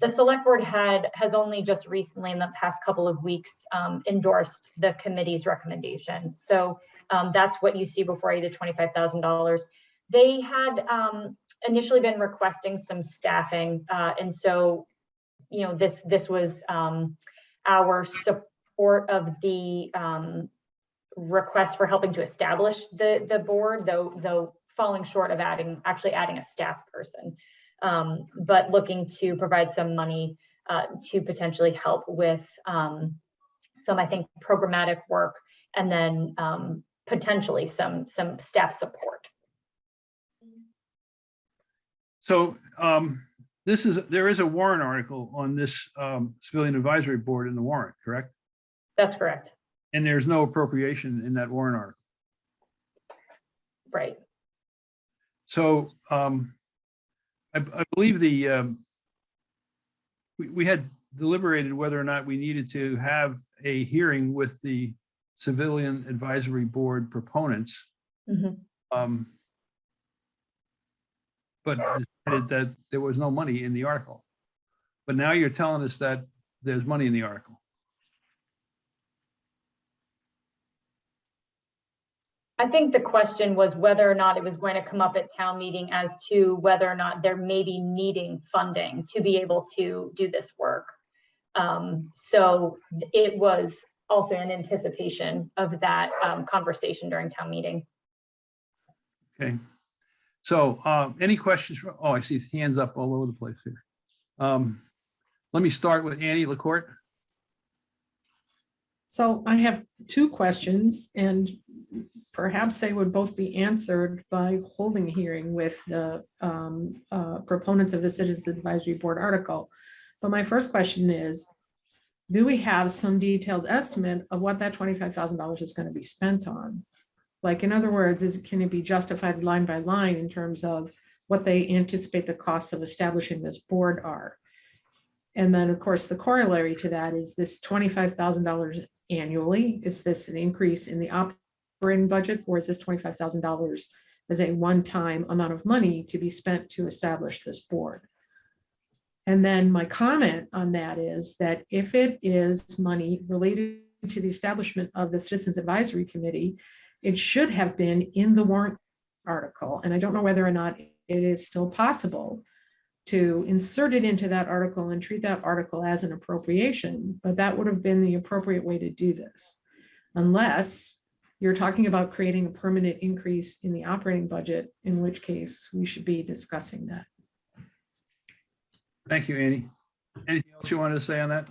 The select board had, has only just recently in the past couple of weeks um, endorsed the committee's recommendation. So um, that's what you see before you, the $25,000. They had um, initially been requesting some staffing. uh, And so, you know, this, this was um, our support of the um, request for helping to establish the, the board, though, though falling short of adding, actually adding a staff person. Um, But looking to provide some money uh, to potentially help with um, some, I think, programmatic work and then um, potentially some, some staff support.
So um, this is, there is a warrant article on this um, Civilian Advisory Board in the warrant, correct?
That's correct,
And there's no appropriation in that warrant article.
right?
So um, I, I believe the, um, we, we had deliberated whether or not we needed to have a hearing with the Civilian Advisory Board proponents.
Mhm.
um, But decided that there was no money in the article. But now you're telling us that there's money in the article.
I think the question was whether or not it was going to come up at town meeting as to whether or not there may be needing funding to be able to do this work. Um, so it was also in anticipation of that um, conversation during town meeting.
Okay. So uh, any questions? from- Oh, I see hands up all over the place here. Um, Let me start with Annie LaCourt.
So I have two questions and perhaps they would both be answered by holding a hearing with the um, uh, proponents of the Citizens Advisory Board article. But my first question is, do we have some detailed estimate of what that twenty-five thousand dollars is going to be spent on? Like, in other words, is, can it be justified line by line in terms of what they anticipate the costs of establishing this board are? And then, of course, the corollary to that is this twenty-five thousand dollars annually? Is this an increase in the operating budget or is this twenty-five thousand dollars as a one-time amount of money to be spent to establish this board? And then my comment on that is that if it is money related to the establishment of the Citizens Advisory Committee, it should have been in the warrant article. And I don't know whether or not it is still possible to insert it into that article and treat that article as an appropriation, but that would have been the appropriate way to do this. Unless you're talking about creating a permanent increase in the operating budget, in which case we should be discussing that.
Thank you, Annie. Anything else you wanted to say on that?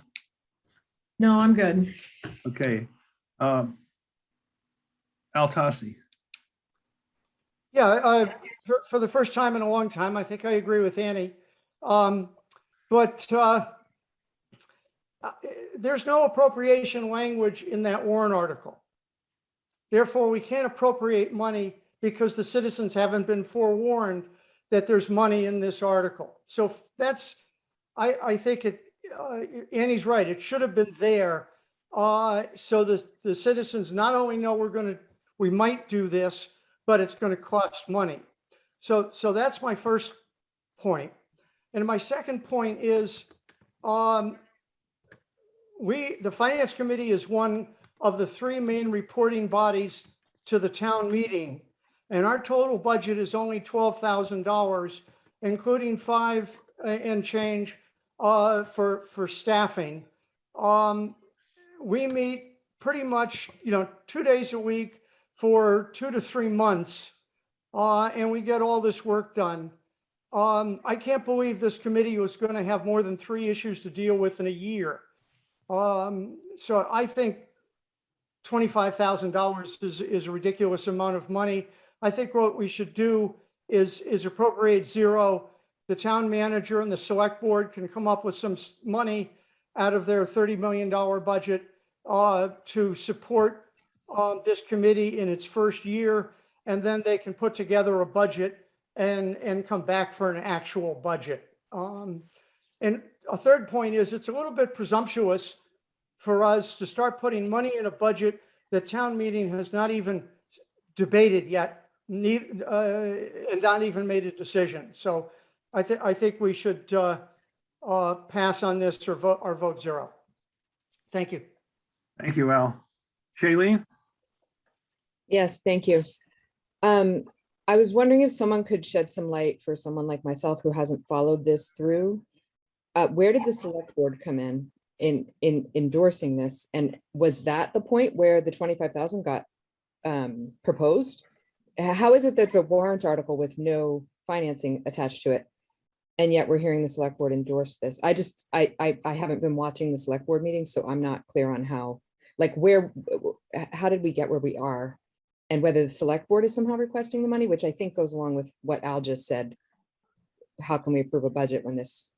No, I'm good.
Okay. Um, Al Tosti.
Yeah, uh, for, for the first time in a long time, I think I agree with Annie. Um, but, uh, uh, there's no appropriation language in that warrant article. Therefore, we can't appropriate money because the citizens haven't been forewarned that there's money in this article. So that's, I, I think it, uh, Annie's right. It should have been there. Uh, so the, the citizens not only know we're gonna, we might do this, but it's going to cost money. So, so that's my first point. And my second point is, um, we, the finance committee is one of the three main reporting bodies to the town meeting. And our total budget is only twelve thousand dollars, including five uh, and change uh, for, for staffing. Um, we meet pretty much, you know, two days a week for two to three months. Uh, and we get all this work done. Um, I can't believe this committee was going to have more than three issues to deal with in a year. Um, so I think $25,000 is, is a ridiculous amount of money. I think what we should do is, is appropriate zero. The town manager and the select board can come up with some money out of their $30 million budget uh, to support um, this committee in its first year. And then they can put together a budget and, and come back for an actual budget. Um, And a third point is it's a little bit presumptuous for us to start putting money in a budget that town meeting has not even debated yet, need, uh, and not even made a decision. So I think, I think we should, uh, uh, pass on this or vote, or vote zero. Thank you.
Thank you, Al. Shailene?
Yes, thank you. Um, I was wondering if someone could shed some light for someone like myself who hasn't followed this through. Uh, where did the select board come in, in, in endorsing this? And was that the point where the twenty-five thousand got um, proposed? How is it that the warrant article with no financing attached to it? And yet we're hearing the select board endorse this. I just, I, I, I haven't been watching the select board meetings, so I'm not clear on how, like where, how did we get where we are? And whether the select board is somehow requesting the money, which I think goes along with what Al just said. How can we approve a budget when this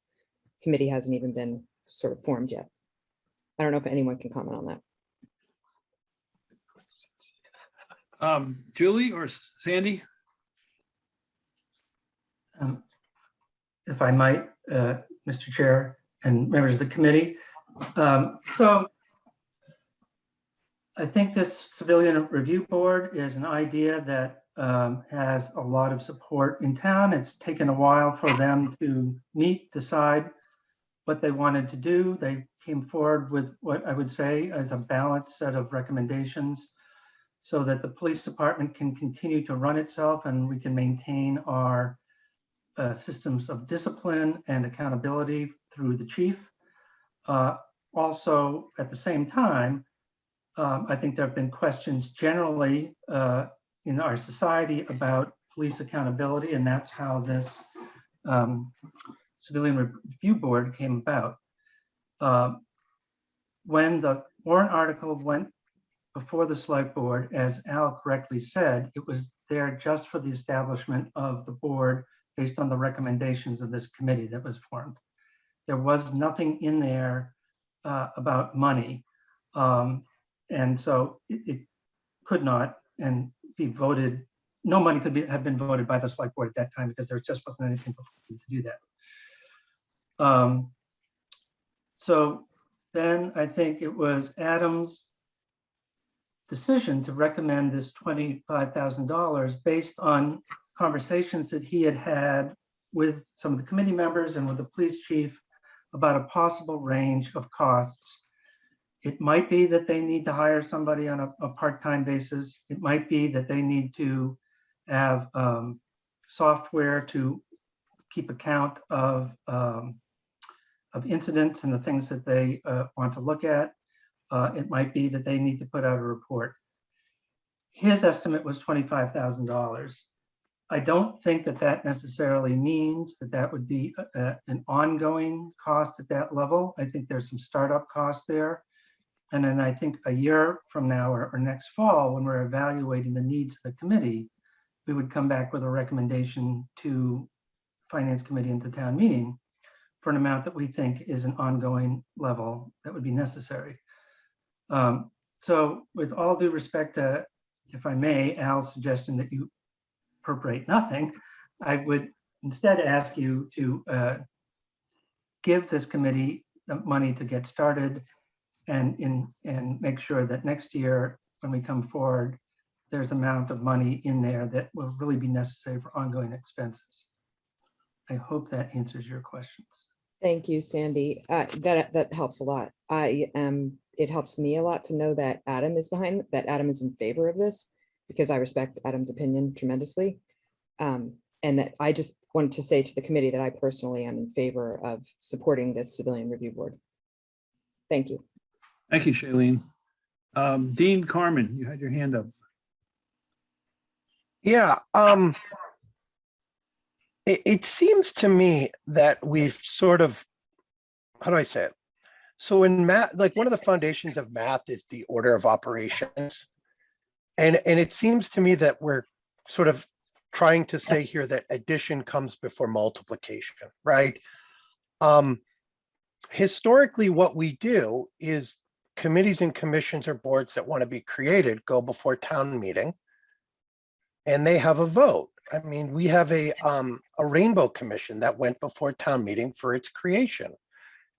committee hasn't even been sort of formed yet? I don't know if anyone can comment on that.
Um, Julie or Sandy?
Um, If I might, uh, Mr. Chair and members of the committee. Um, So I think this Civilian Review Board is an idea that um, has a lot of support in town. It's taken a while for them to meet, decide what they wanted to do. They came forward with what I would say is a balanced set of recommendations so that the police department can continue to run itself and we can maintain our uh, systems of discipline and accountability through the chief. Uh, Also, at the same time, um, I think there have been questions generally uh, in our society about police accountability, and that's how this um, Civilian Review Board came about. Um, When the warrant article went before the select board, as Al correctly said, it was there just for the establishment of the board based on the recommendations of this committee that was formed. There was nothing in there uh, about money. Um, And so it, it could not and be voted, no money could be, have been voted by the select board at that time because there just wasn't anything to do that. Um, So then I think it was Adam's decision to recommend this twenty-five thousand dollars based on conversations that he had had with some of the committee members and with the police chief about a possible range of costs. It might be that they need to hire somebody on a, a part-time basis. It might be that they need to have um, software to keep account of um, of incidents and the things that they uh, want to look at. Uh, It might be that they need to put out a report. His estimate was twenty-five thousand dollars. I don't think that that necessarily means that that would be a- a- an ongoing cost at that level. I think there's some startup costs there. And then I think a year from now or, or next fall, when we're evaluating the needs of the committee, we would come back with a recommendation to Finance Committee and to town meeting for an amount that we think is an ongoing level that would be necessary. Um, So with all due respect to, if I may, Al's suggestion that you appropriate nothing, I would instead ask you to uh, give this committee the money to get started and in, and make sure that next year, when we come forward, there's amount of money in there that will really be necessary for ongoing expenses. I hope that answers your questions.
Thank you, Sandy. Uh, that, that helps a lot. I am, it helps me a lot to know that Adam is behind, that Adam is in favor of this because I respect Adam's opinion tremendously. Um, and that I just wanted to say to the committee that I personally am in favor of supporting this civilian review board. Thank you.
Thank you, Shailene. Um, Dean Carman, you had your hand up.
Yeah, um. It, it seems to me that we've sort of, how do I say it? So in math, like one of the foundations of math is the order of operations. And, and it seems to me that we're sort of trying to say here that addition comes before multiplication, right? Um, historically, what we do is committees and commissions or boards that want to be created go before town meeting and they have a vote. I mean, we have a, um, a rainbow commission that went before town meeting for its creation.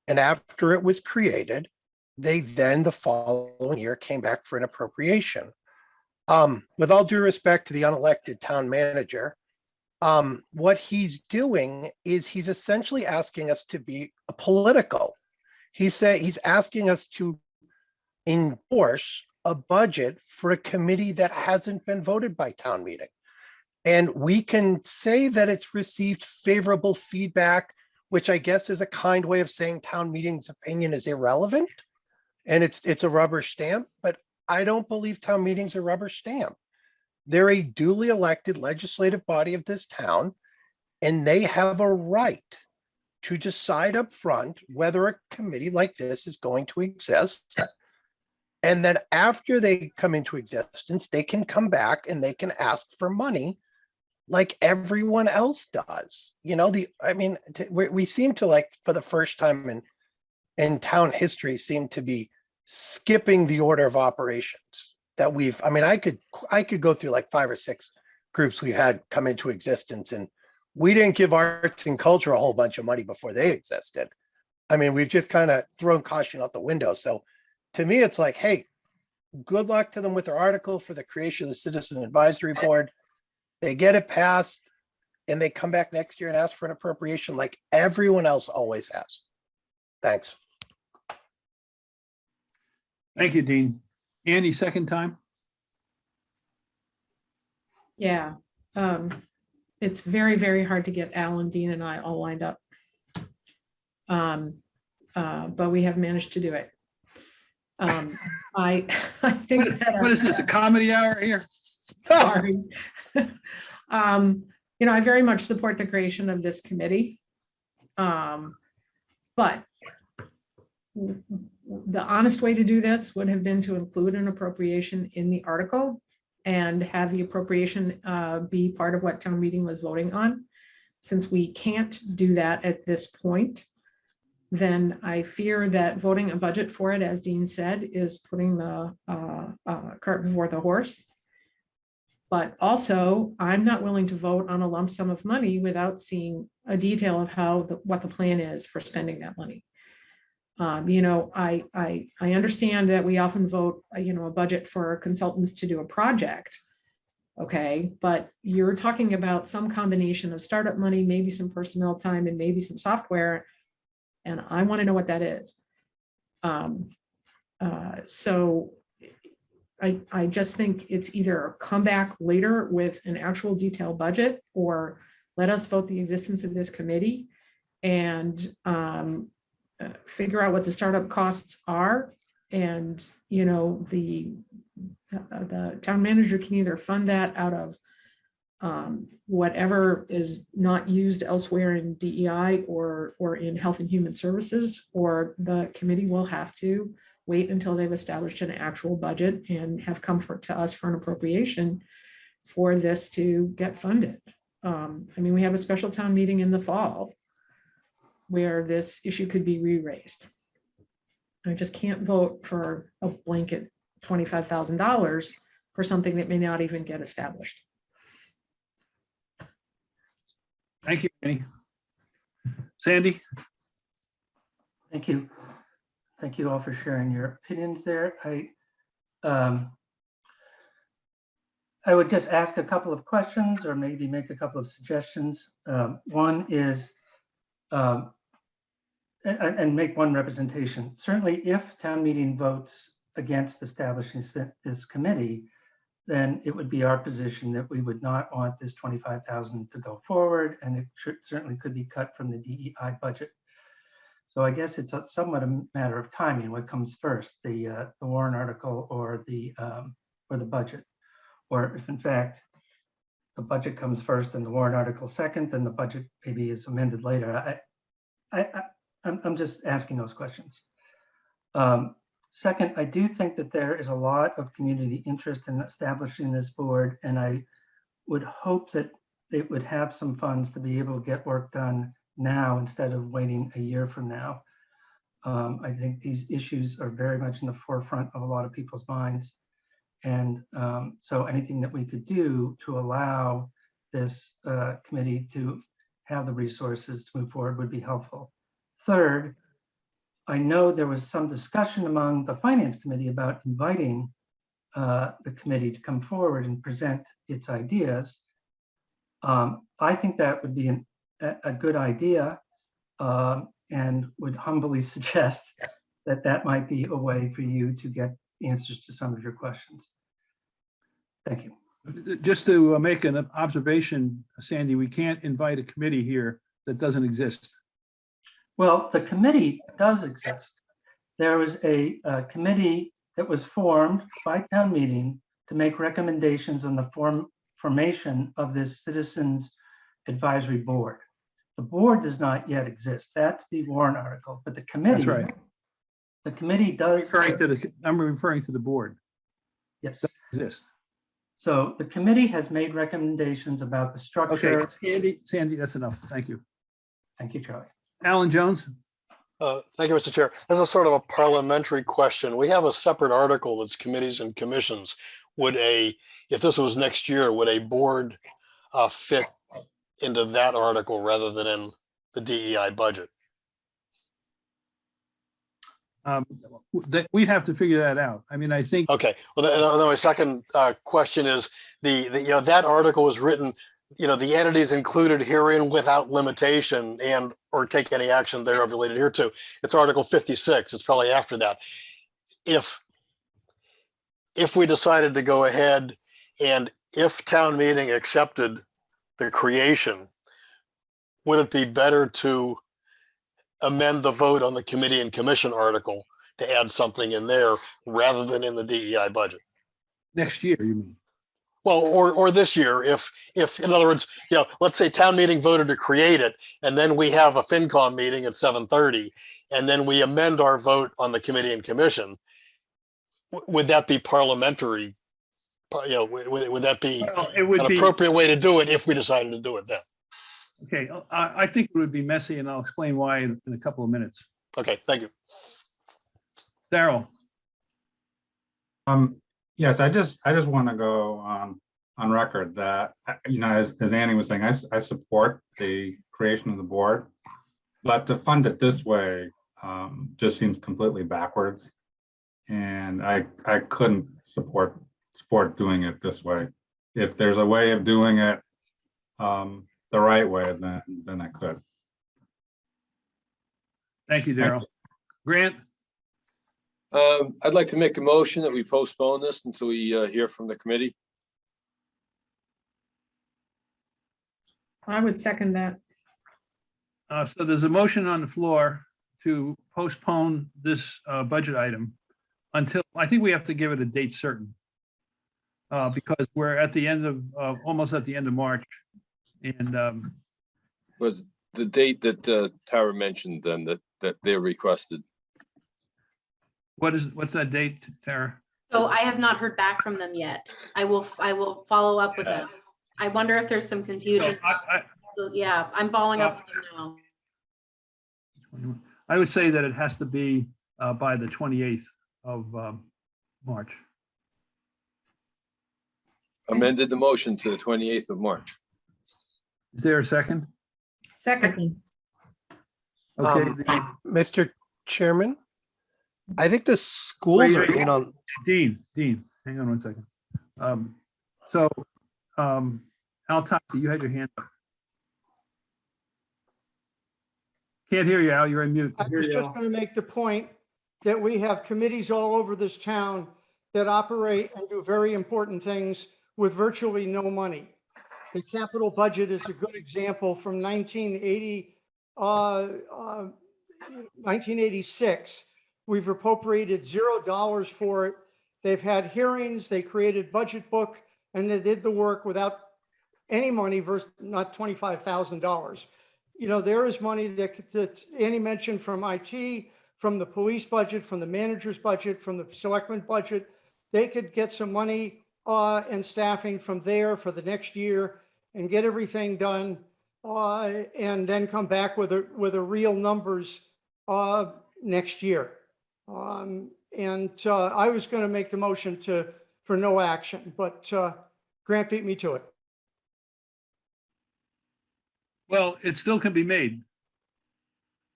And after it was created, they then the following year came back for an appropriation. Um, with all due respect to the unelected town manager, um, what he's doing is he's essentially asking us to be a political. He say he's asking us to endorse a budget for a committee that hasn't been voted by town meeting. And we can say that it's received favorable feedback, which I guess is a kind way of saying town meeting's opinion is irrelevant. And it's, it's a rubber stamp, but I don't believe town meeting's a rubber stamp. They're a duly elected legislative body of this town, and they have a right to decide up front whether a committee like this is going to exist. And then after they come into existence, they can come back and they can ask for money like everyone else does. You know, the, I mean, we, we seem to like, for the first time in, in town history, seem to be skipping the order of operations that we've, I mean, I could, I could go through like five or six groups we've had come into existence and we didn't give arts and culture a whole bunch of money before they existed. I mean, we've just kind of thrown caution out the window. So to me, it's like, hey, good luck to them with their article for the creation of the Citizen Advisory Board. They get it passed and they come back next year and ask for an appropriation like everyone else always has. Thanks.
Thank you, Dean. Andy, second time?
Yeah, um, it's very, very hard to get Alan, Dean and I all lined up. Um, uh, but we have managed to do it. Um, I, I think. that
What is this, a comedy hour here?
Sorry. Um, you know, I very much support the creation of this committee. Um, but the honest way to do this would have been to include an appropriation in the article and have the appropriation uh, be part of what town meeting was voting on. Since we can't do that at this point, then I fear that voting a budget for it, as Dean said, is putting the uh, uh, cart before the horse. But also, I'm not willing to vote on a lump sum of money without seeing a detail of how, the- what the plan is for spending that money. Um, you know, I, I, I understand that we often vote, uh, you know, a budget for consultants to do a project. Okay, but you're talking about some combination of startup money, maybe some personnel time and maybe some software. And I want to know what that is. Um, uh, so I, I just think it's either come back later with an actual detailed budget or let us vote the existence of this committee and um, uh, figure out what the startup costs are. And, you know, the, uh, the town manager can either fund that out of um, whatever is not used elsewhere in DEI or, or in Health and Human Services, or the committee will have to wait until they've established an actual budget and have comfort to us for an appropriation for this to get funded. Um, I mean, we have a special town meeting in the fall where this issue could be re-raised. I just can't vote for a blanket twenty-five thousand dollars for something that may not even get established.
Thank you, Andy. Sandy?
Thank you. Thank you all for sharing your opinions there. I, um, I would just ask a couple of questions or maybe make a couple of suggestions. Um, One is, um, a- a- and make one representation. Certainly, if town meeting votes against establishing this committee, then it would be our position that we would not want this 25,000 to go forward, and it should- certainly could be cut from the DEI budget. So I guess it's a somewhat a matter of timing, what comes first, the, uh, the warrant article or the, um, or the budget? Or if in fact, the budget comes first and the warrant article second, then the budget maybe is amended later. I, I, I, I'm, I'm just asking those questions. Um, Second, I do think that there is a lot of community interest in establishing this board, and I would hope that it would have some funds to be able to get work done now instead of waiting a year from now. Um, I think these issues are very much in the forefront of a lot of people's minds. And um, so anything that we could do to allow this uh, committee to have the resources to move forward would be helpful. Third, I know there was some discussion among the finance committee about inviting uh, the committee to come forward and present its ideas. Um, I think that would be an, a, good idea um, and would humbly suggest that that might be a way for you to get answers to some of your questions. Thank you.
Just to uh, make an observation, Sandy, we can't invite a committee here that doesn't exist.
Well, the committee does exist. There was a, uh committee that was formed by town meeting to make recommendations on the form, formation of this citizens advisory board. The board does not yet exist. That's the warrant article, but the committee.
That's right.
The committee does.
Referring to the, I'm referring to the board,
Yes.
exist.
So the committee has made recommendations about the
Okay,
structure.
Sandy, Sandy, that's enough. Thank you.
Thank you, Charlie.
Alan Jones?
Uh, Thank you, Mr. Chair. This is sort of a parliamentary question. We have a separate article that's committees and commissions. Would a, if this was next year, would a board uh, fit into that article rather than in the DEI budget?
Um, that, we'd have to figure that out. I mean, I think,
Okay, well, then then my second uh, question is the, the, you know, that article was written, you know, the entities included herein without limitation and or take any action thereof related here to. It's Article 56. It's probably after that. If if we decided to go ahead and if town meeting accepted the creation, would it be better to amend the vote on the committee and commission article to add something in there rather than in the DEI budget?
next year, you mean?
Well, or, or this year, if, if, in other words, you know, let's say town meeting voted to create it, and then we have a FinCom meeting at seven thirty, and then we amend our vote on the committee and commission. Would that be parliamentary? You know, would, would would that be
Well, it would
an
be,
appropriate way to do it if we decided to do it then?
okay, I, I think it would be messy and I'll explain why in, in a couple of minutes.
Okay, thank you.
Daryl,
Um, yes, I just, I just want to go on, on record that, you know, as, as Annie was saying, I, I support the creation of the board. But to fund it this way, um, just seems completely backwards. And I, I couldn't support, support doing it this way. If there's a way of doing it, um, the right way, then, then I could.
thank you, Daryl. Grant,
Um, I'd like to make a motion that we postpone this until we uh, hear from the committee.
I would second that.
uh, so there's a motion on the floor to postpone this, uh, budget item until, I think we have to give it a date certain. Uh, because we're at the end of, uh, almost at the end of March. And, um,
Was the date that uh, Tara mentioned then that, that they requested?
What is, what's that date, Tara?
So I have not heard back from them yet. I will, I will follow up with them. I wonder if there's some
So
confusion.
I, I,
So, Yeah, I'm following up with them now.
I would say that it has to be uh, by the 28th of um, March.
Amended the motion to the twenty-eighth of March.
Is there a second?
Second,
Okay,
Um,
the-
Mr. Chairman, I think the schools
Wait,
are
wait.
in on,
Dean, Dean, hang on one second. Um, So um, Al Tosti, you had your hand up. Can't hear you, Al, you're on mute.
I was just going to make the point that we have committees all over this town that operate and do very important things with virtually no money. The capital budget is a good example from 1980, uh, uh, 1986. We've appropriated zero dollars for it. They've had hearings, they created budget book, and they did the work without any money versus not $25,000 you know, there is money that, that Annie mentioned from IT, from the police budget, from the manager's budget, from the selectmen budget. They could get some money uh, and staffing from there for the next year and get everything done. Uh, and then come back with a, with a real numbers, uh, next year. Um, and, uh, I was gonna make the motion to, for no action, but, uh, Grant beat me to it.
Well, it still can be made.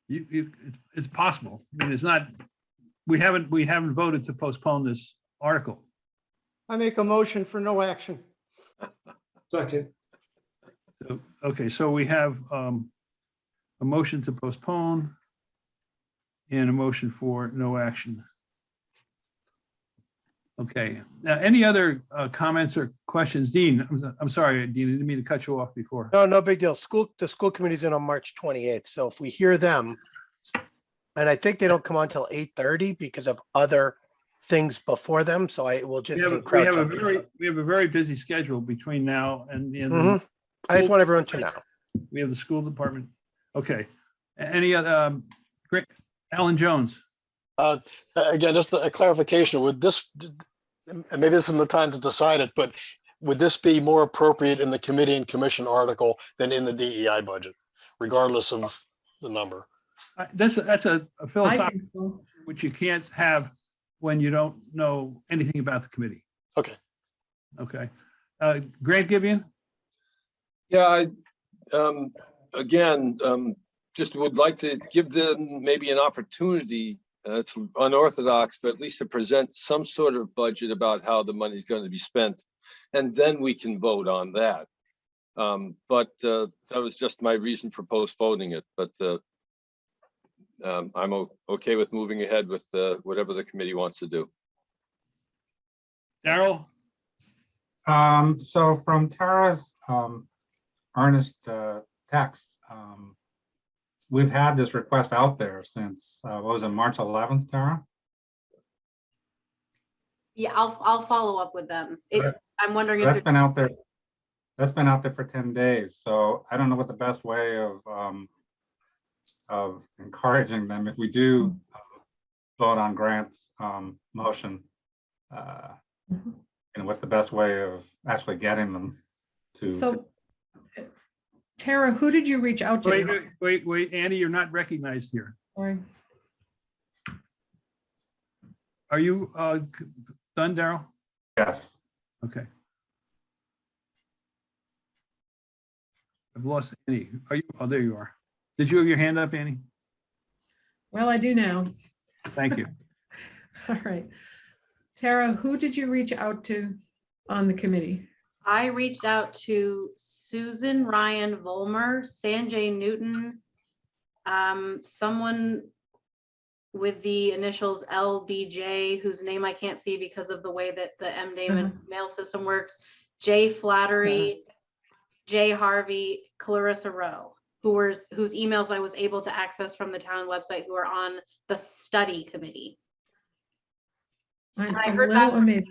You, you, it's, it's possible. I mean, it's not, we haven't, we haven't voted to postpone this article.
I make a motion for no action.
Second.
So, Okay, so we have um, a motion to postpone and a motion for no action. Okay, now any other uh, comments or questions? Dean, I'm, I'm sorry, Dean, I didn't mean to cut you off before.
No, no big deal. School, the school committee's in on March twenty-eighth, so if we hear them, and I think they don't come on till eight thirty because of other things before them, so I will
We
just
have, a- we have a very, we have a very busy schedule between now and the end. the
Mhm. I just want everyone to know.
We have the school department. Okay, any other, um, great, Alan Jones?
Uh, again, just a clarification, would this, and maybe this isn't the time to decide it, but would this be more appropriate in the committee and commission article than in the DEI budget, regardless of the number?
Uh, That's, that's a a
I
philosophical, which you can't have when you don't know anything about the committee.
Okay.
Okay, uh, Grant Gibeon?
Yeah, I, um, again, um, just would like to give them maybe an opportunity. Uh, it's unorthodox, but at least to present some sort of budget about how the money's going to be spent. And then we can vote on that. Um, but, uh, that was just my reason for postponing it, but, uh, um, I'm okay with moving ahead with, uh, whatever the committee wants to do.
Daryl?
Um, so from Tara's, um, earnest, uh, text, um, we've had this request out there since, uh, what was it, March eleventh, Tara?
Yeah, I'll, I'll follow up with them. It,
Right.
I'm wondering if,
That's
it-
been out there. That's been out there for ten days, so I don't know what the best way of, um, of encouraging them, if we do uh, vote on Grant's, um, motion, uh,
Mhm.
and what's the best way of actually getting them to.
So Tara, who did you reach out
Wait,
to?
wait, wait, wait, Andy, you're not recognized here.
Sorry.
Are you uh, done, Daryl?
Yes.
Okay. I've lost Annie. Are you, oh, there you are. Did you have your hand up, Annie?
Well, I do now.
Thank you.
All right. Tara, who did you reach out to on the committee?
I reached out to Susan Ryan Volmer, Sanjay Newton, um, someone with the initials LBJ, whose name I can't see because of the way that the M Damon mail system works, Jay Flattery, Jay Harvey, Clarissa Rowe, who were, whose emails I was able to access from the town website, who are on the study committee.
I'm
I heard
little
back from
amazed.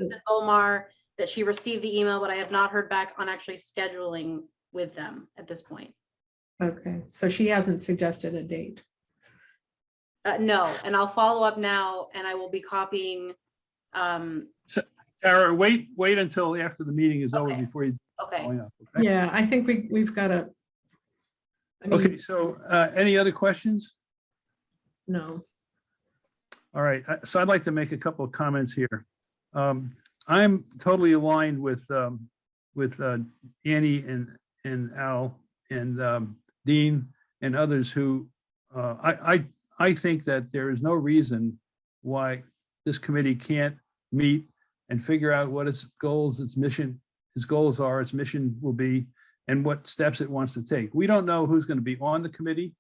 Susan Volmar that she received the email, but I have not heard back on actually scheduling with them at this point.
Okay, so she hasn't suggested a date.
Uh, no, and I'll follow up now and I will be copying. Um,
Tara, wait, wait until after the meeting is over
Okay.
before you.
okay,
oh, yeah, okay.
Yeah, I think we, we've got to.
Okay, so uh, any other questions?
No,
All right, uh, so I'd like to make a couple of comments here. Um, I'm totally aligned with, um, with uh, Annie and, and Al and um, Dean and others who, uh, I, I, I think that there is no reason why this committee can't meet and figure out what its goals, its mission, its goals are, its mission will be, and what steps it wants to take. We don't know who's going to be on the committee.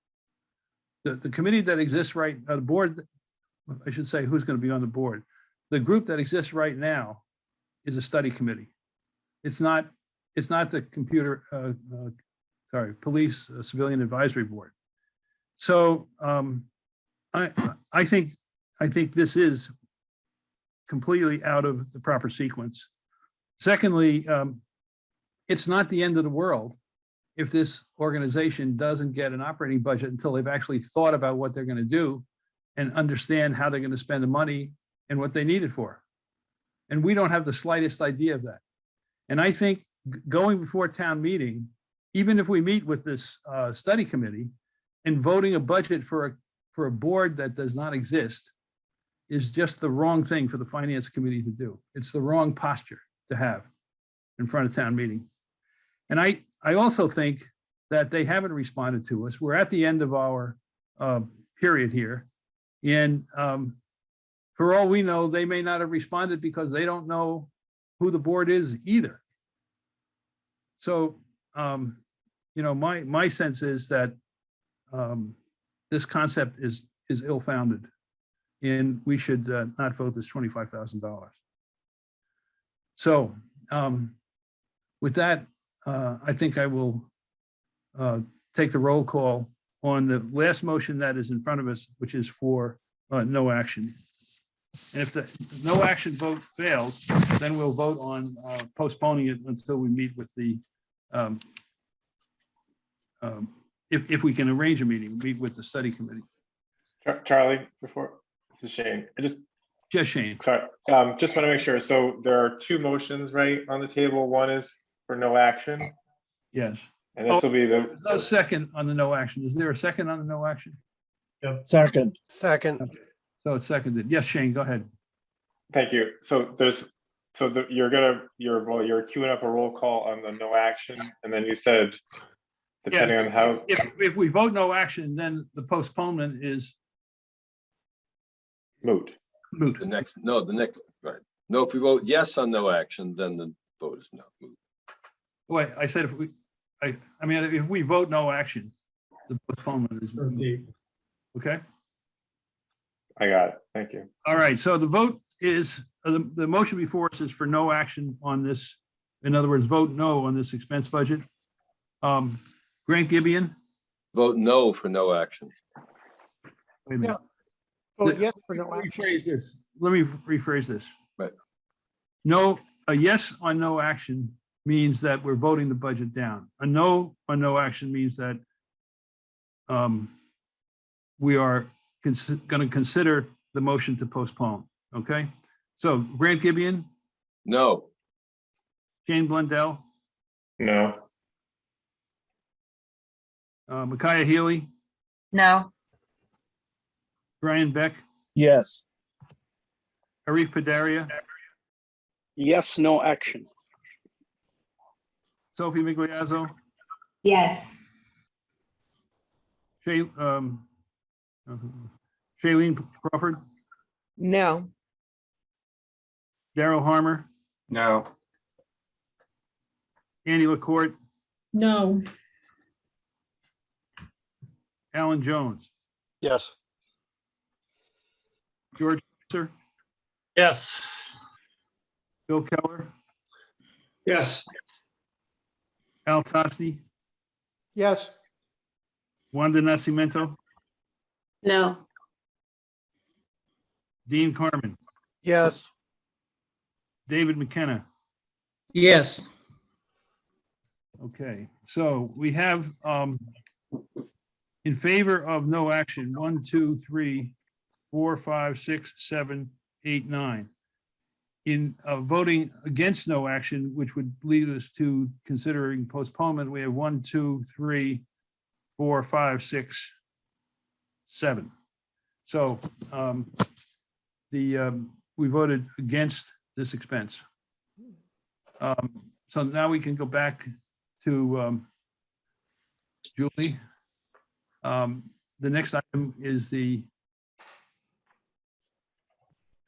The, the committee that exists right, uh, the board I should say who's going to be on the board. The group that exists right now is a study committee. It's not, it's not the computer, uh, uh, sorry, police uh, civilian advisory board. So um, I, I think, I think this is completely out of the proper sequence. Secondly, um, it's not the end of the world if this organization doesn't get an operating budget until they've actually thought about what they're going to do and understand how they're going to spend the money and what they need it for. And we don't have the slightest idea of that. And I think going before town meeting even if we meet with this uh, study committee and voting a budget for a, for a board that does not exist is just the wrong thing for the finance committee to do. It's the wrong posture to have in front of town meeting. And I, I also think that they haven't responded to us. We're at the end of our uh, period here. And um, for all we know, they may not have responded because they don't know who the board is either. So, um, you know, my, my sense is that um, this concept is, is ill-founded. And we should uh, not vote this twenty-five thousand dollars. So um, with that, uh, I think I will uh, take the roll call on the last motion that is in front of us, which is for uh, no action. And if the no action vote fails, then we'll vote on uh, postponing it until we meet with the um, um, if, if we can arrange a meeting, meet with the study committee.
Char- Charlie, before, this is Shane. I just,
Just Shane.
sorry, um, just want to make sure. So there are two motions, right, on the table. One is for no action,
Yes.
and this will be the,
No second on the no action. Is there a second on the no action?
Second, Second.
So it's seconded. Yes, Shane, go ahead.
thank you. So there's, so the, you're gonna, you're, well, you're queuing up a roll call on the no action, and then you said, depending on how,
If, if we vote no action, then the postponement is
moot.
moot.
The next, no, the next, right. No, if we vote yes on no action, then the vote is no. moot.
Wait, I said if we, I, I mean, if we vote no action, the postponement is moot. Okay?
I got it. Thank you.
All right, so the vote is, uh, the, the motion before us is for no action on this. In other words, vote no on this expense budget. Um, Grant Gibeon,
Vote no for no action.
wait a minute.
Vote yes for no
Let me
action.
rephrase this. Let me rephrase this.
Right.
No, a yes on no action means that we're voting the budget down. A no on no action means that um, we are going to consider the motion to postpone, okay? So Grant Gibeon,
No,
Shane Blundell,
No,
uh, Micaiah Healy,
No.
Brian Beck,
Yes.
Arif Padaria,
Yes, no action.
Sophie Migliazzo,
Yes.
Shay, um, uh, Shailene Crawford,
No,
Daryl Harmer,
No,
Andy LaCourt,
No,
Alan Jones,
Yes,
George Sir,
Yes.
Bill Keller,
Yes.
Al Tosti,
Yes,
Wanda Nascimento,
No.
Dean Carman,
Yes.
David McKenna.
Yes.
Okay, so we have um in favor of no action, one, two, three, four, five, six, seven, eight, nine. In uh, voting against no action, which would lead us to considering postponement, we have one, two, three, four, five, six, seven. So um the um we voted against this expense. Um, so now we can go back to um, Julie. Um, The next item is the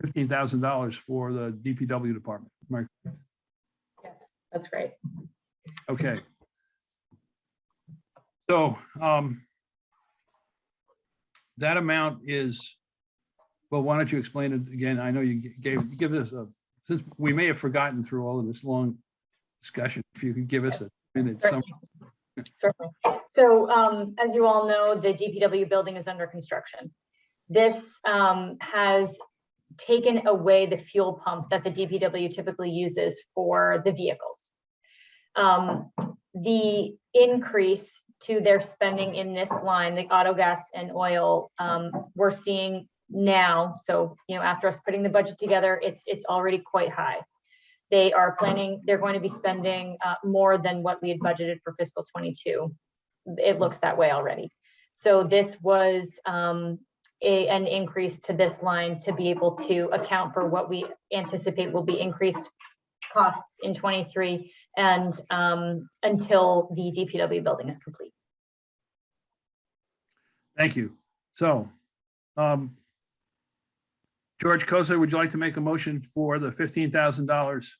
fifteen thousand dollars for the DPW department. I-
Yes, that's great.
Okay. So um, that amount is, well, why don't you explain it again? I know you gave, give us a, since we may have forgotten through all of this long discussion, if you could give us a minute. some-
Certainly. So um, as you all know, the DPW building is under construction. This um, has taken away the fuel pump that the DPW typically uses for the vehicles. Um, The increase to their spending in this line, the auto gas and oil, um, we're seeing now. So, you know, after us putting the budget together, it's, it's already quite high. they are planning, they're going to be spending uh, more than what we had budgeted for fiscal twenty-two. It looks that way already. So this was um, a, an increase to this line to be able to account for what we anticipate will be increased costs in twenty-three and um, until the DPW building is complete.
Thank you. So, um, George Kocur, would you like to make a motion for the fifteen thousand dollars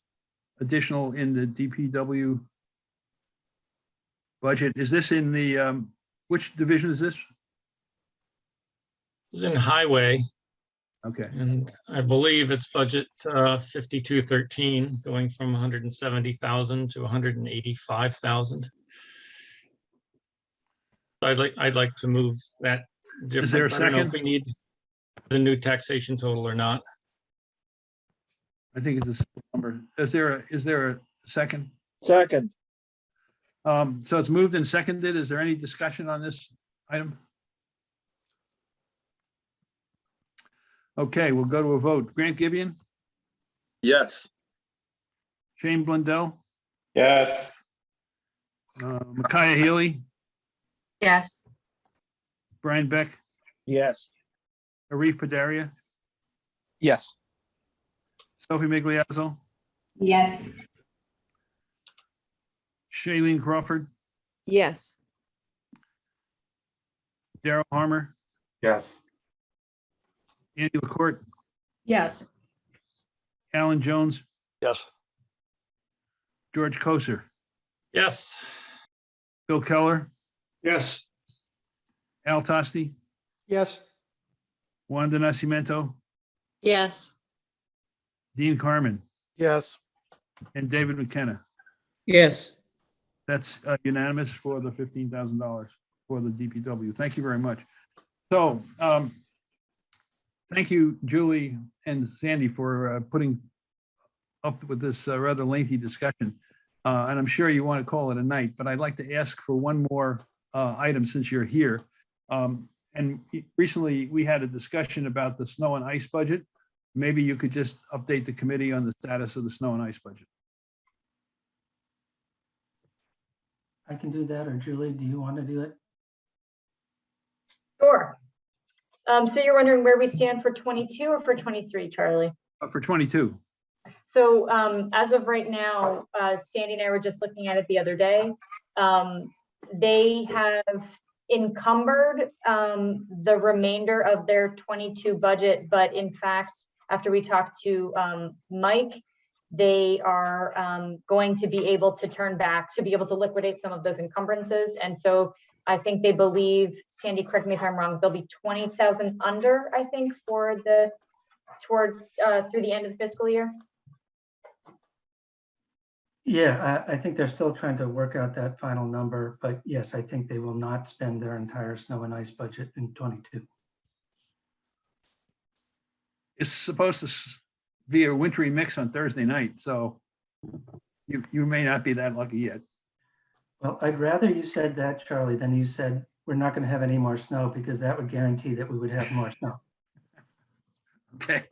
additional in the DPW budget? Is this in the, um, which division is this?
It's in highway
Okay,
and I believe it's budget uh, fifty-two thirteen, going from hundred and seventy thousand to hundred and eighty-five thousand. I'd like, I'd like to move that.
Is there a
difference. I don't know if
second?
We need the new taxation total or not.
I think it's a simple number. Is there, a is there a second?
Second.
Um, so it's moved and seconded. Is there any discussion on this item? Okay, we'll go to a vote. Grant Gibeon,
Yes.
Shane Blundell,
Yes.
uh, Micaiah Healy,
Yes.
Brian Beck,
Yes.
Arif Padaria,
Yes.
Sophie Migliazzo,
Yes.
Shailene Crawford,
Yes,
Daryl Harmer,
Yes.
Andy LaCourt,
Yes,
Alan Jones,
Yes.
George Kocur,
Yes,
Bill Keller,
Yes.
Al Tosti,
yes,
Wanda Nascimento,
Yes.
Dean Carman,
Yes,
and David McKenna.
Yes.
That's uh, unanimous for the fifteen thousand dollars for the DPW. Thank you very much. So, um, thank you, Julie and Sandy, for uh, putting up with this uh, rather lengthy discussion. Uh, and I'm sure you want to call it a night, but I'd like to ask for one more uh, item since you're here. Um, and recently we had a discussion about the snow and ice budget. Maybe you could just update the committee on the status of the snow and ice budget.
I can do that, or Julie, do you want to do it?
Sure. Um, so you're wondering where we stand for twenty-two or for twenty-three, Charlie?
Uh, For twenty-two.
So um, as of right now, uh, Sandy and I were just looking at it the other day. Um, they have encumbered um, the remainder of their 22 budget, but in fact, after we talked to um, Mike, they are um, going to be able to turn back, to be able to liquidate some of those encumbrances. And so I think they believe, Sandy, correct me if I'm wrong, they'll be 20,000 under, I think, for the, toward, uh, through the end of the fiscal year.
Yeah, I, I think they're still trying to work out that final number, but yes, I think they will not spend their entire snow and ice budget in twenty-two.
It's supposed to be a wintry mix on Thursday night, so you, you may not be that lucky yet.
Well, I'd rather you said that, Charlie, than you said, we're not gonna have any more snow, because that would guarantee that we would have more snow.
Okay.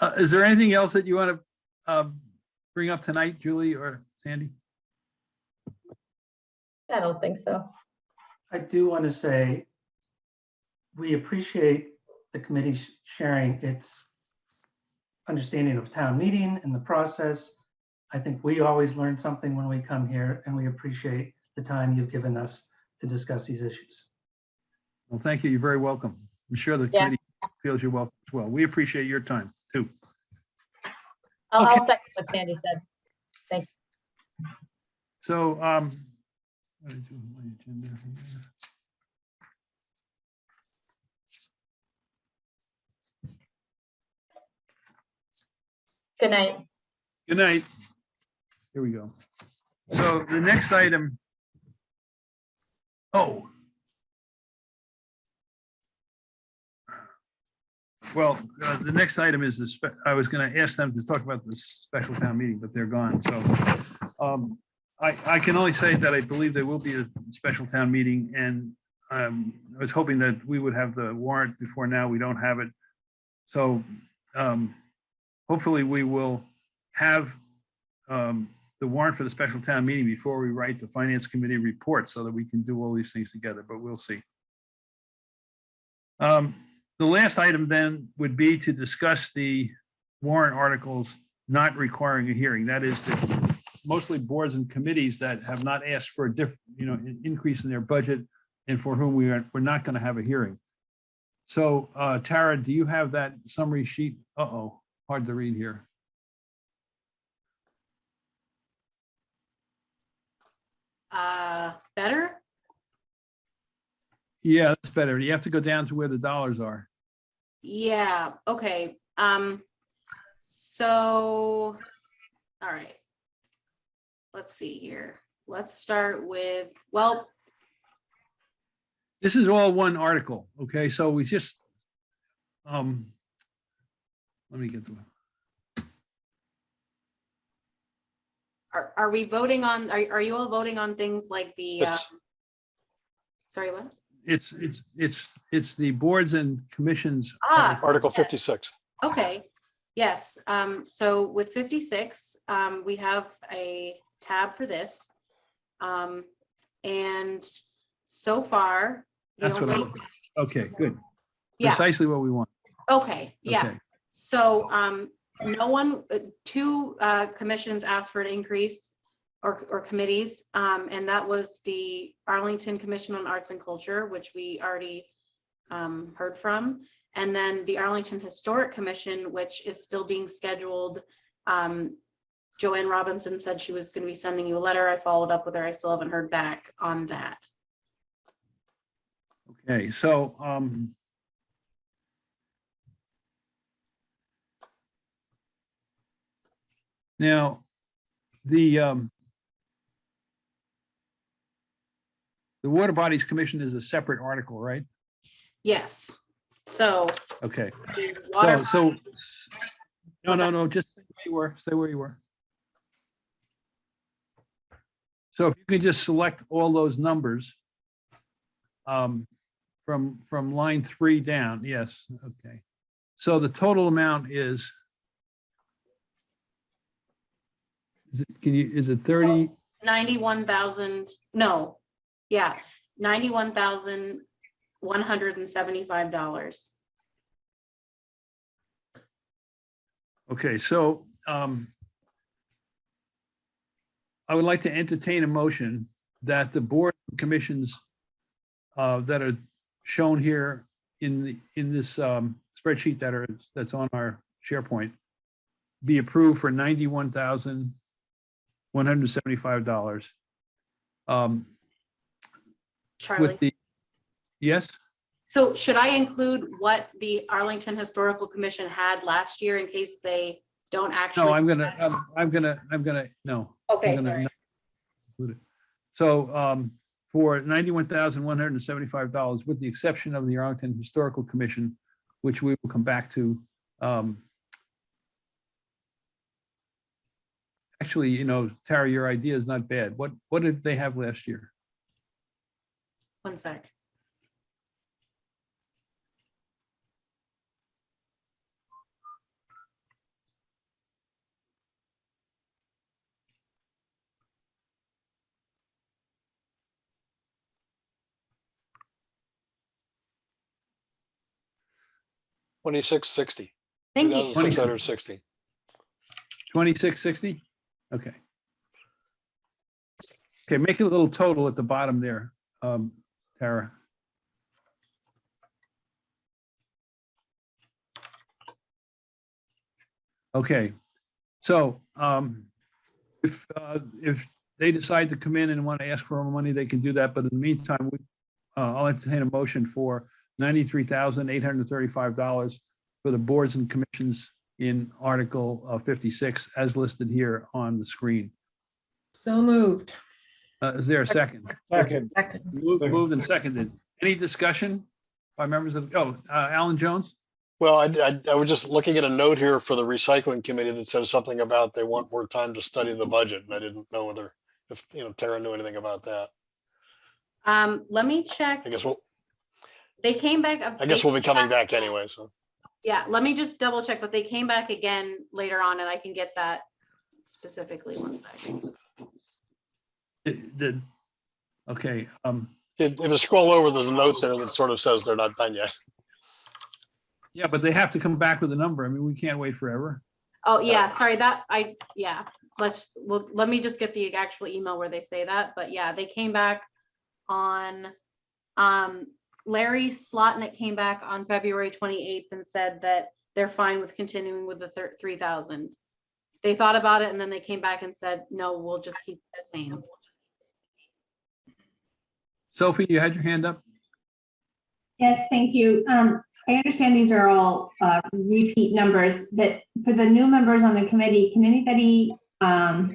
Uh, Is there anything else that you want to bring up tonight, Julie or Sandy?
I don't think so.
I do want to say, we appreciate the committee sh- sharing its understanding of town meeting and the process. I think we always learn something when we come here, and we appreciate the time you've given us to discuss these issues.
Well, thank you. You're very welcome. I'm sure the
Yeah.
committee feels you're welcome as well. We appreciate your time too.
I'll, I'll second what Sandy said. Thanks.
So, um, what is my agenda here?
Good night.
Good night. Here we go. So the next item. Oh. Well, uh, the next item is the, I was going to ask them to talk about the special town meeting, but they're gone. So um, I, I can only say that I believe there will be a special town meeting and um, I was hoping that we would have the warrant before now. We don't have it. So um, hopefully we will have um, the warrant for the special town meeting before we write the finance committee report so that we can do all these things together, but we'll see. Um, The last item then would be to discuss the warrant articles not requiring a hearing. That is the- mostly boards and committees that have not asked for a different, you know, an increase in their budget and for whom we are, we're not going to have a hearing. So uh, Tara, do you have that summary sheet? Uh-oh, hard to read here.
Uh, better?
Yeah, that's better. You have to go down to where the dollars are.
Yeah, okay, um, so, all right. Let's see here. Let's start with, well,
This is all one article, okay? So we just, um, let me get the
are, are we voting on, are, are you all voting on things like the, uh,
Yes.
sorry, what?
It's, it's, it's, it's the boards and commissions.
Ah,
Article 56.
Okay, yes, um, so with fifty-six, um, we have a tab for this. Um, and so far. the
That's what I,
only-
okay, good.
Yeah,
Precisely what we want.
okay, yeah,
Okay.
so, um, no one, uh, two, uh, commissions asked for an increase. Or, or committees, um, and that was the Arlington Commission on Arts and Culture, which we already. Um, heard from, and then the Arlington Historic Commission, which is still being scheduled. Um, Joanne Robinson said she was gonna be sending you a letter. I followed up with her. I still haven't heard back on that.
Okay, so, um. Now, the, um. The Water Bodies Commission is a separate article, right?
Yes, so.
Okay,
the
so,
water
so, no, no, no, just say where you were, say where you were. So if you can just select all those numbers. Um, from, from line three down, yes, okay. So the total amount is. Is it, can you, is it thirty?
Ninety-one thousand, no, yeah, ninety-one thousand, one hundred and seventy-five dollars.
Okay, so, um. I would like to entertain a motion that the board commissions. Uh, that are shown here in the, in this, um, spreadsheet that are, that's on our SharePoint. Be approved for ninety-one thousand, one hundred seventy-five dollars. Um,
Charlie,
with the, yes,
so should I include what the Arlington Historical Commission had last year in case they don't actually?
no, I'm gonna, I'm, I'm gonna, I'm gonna, no.
Okay,
I'm gonna
sorry.
not include it. So um, for ninety-one thousand one hundred and seventy-five dollars, with the exception of the Arlington Historical Commission, which we will come back to. um, Actually, you know, Tara, your idea is not bad. What, what did they have last year?
One sec.
Twenty-six sixty.
Thank you.
Six hundred sixty.
Twenty-six sixty? Okay. Okay, make it a little total at the bottom there, um, Tara. Okay, so, um, if, uh, if they decide to come in and want to ask for more money, they can do that, but in the meantime, we, uh, I'll entertain a motion for ninety-three thousand eight hundred and thirty-five dollars for the boards and commissions in Article uh, 56 as listed here on the screen.
So moved.
Uh, Is there a second?
Second.
Second.
Moved moved and seconded. Any discussion by members of, oh, uh, Alan Jones?
Well, I, I, I was just looking at a note here for the recycling committee that says something about they want more time to study the budget. And I didn't know whether, if, you know, Tara knew anything about that.
Um, let me check.
I guess we'll,
They came back.
I guess we'll be coming back anyway, so.
Yeah, let me just double check, but they came back again later on and I can get that specifically, one second.
Did, did- okay, um,
If if you scroll over, there's a note there that sort of says they're not done yet.
yeah, but they have to come back with a number. I mean, we can't wait forever.
Oh, yeah, sorry, that, I, yeah, let's, well, let me just get the actual email where they say that, but yeah, they came back on, um, Larry Slotnick came back on February twenty-eighth and said that they're fine with continuing with the thir- three thousand. They thought about it and then they came back and said, no, we'll just keep it the same.
Sophie, you had your hand up?
Yes, thank you. Um, I understand these are all, uh, repeat numbers, but for the new members on the committee, can anybody, um,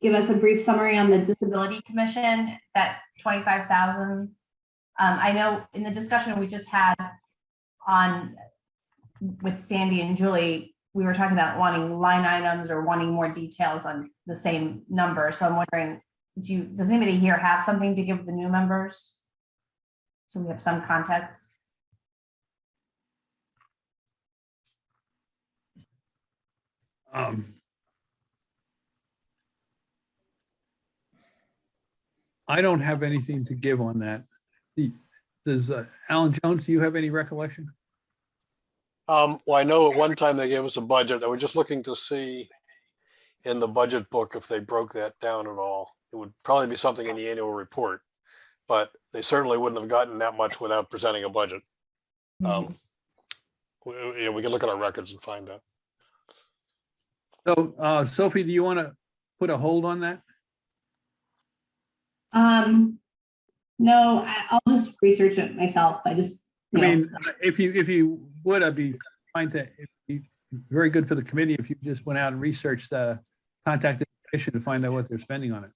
give us a brief summary on the Disability Commission, that twenty-five thousand? Um, I know in the discussion we just had on with Sandy and Julie, we were talking about wanting line items or wanting more details on the same number. So I'm wondering, do you, does anybody here have something to give the new members? So we have some context.
Um, I don't have anything to give on that. Does uh, Alan Jones, do you have any recollection?
Um, well, I know at one time they gave us a budget. I was just looking to see in the budget book if they broke that down at all. It would probably be something in the annual report, but they certainly wouldn't have gotten that much without presenting a budget. Um, we, we- yeah, we can look at our records and find that.
So uh, Sophie, do you want to put a hold on that?
Um, no, I, I'll just research it myself. I just.
I
you know,
mean, if you, if you would, I'd be fine to, it'd be very good for the committee if you just went out and researched the contact information to find out what they're spending on it.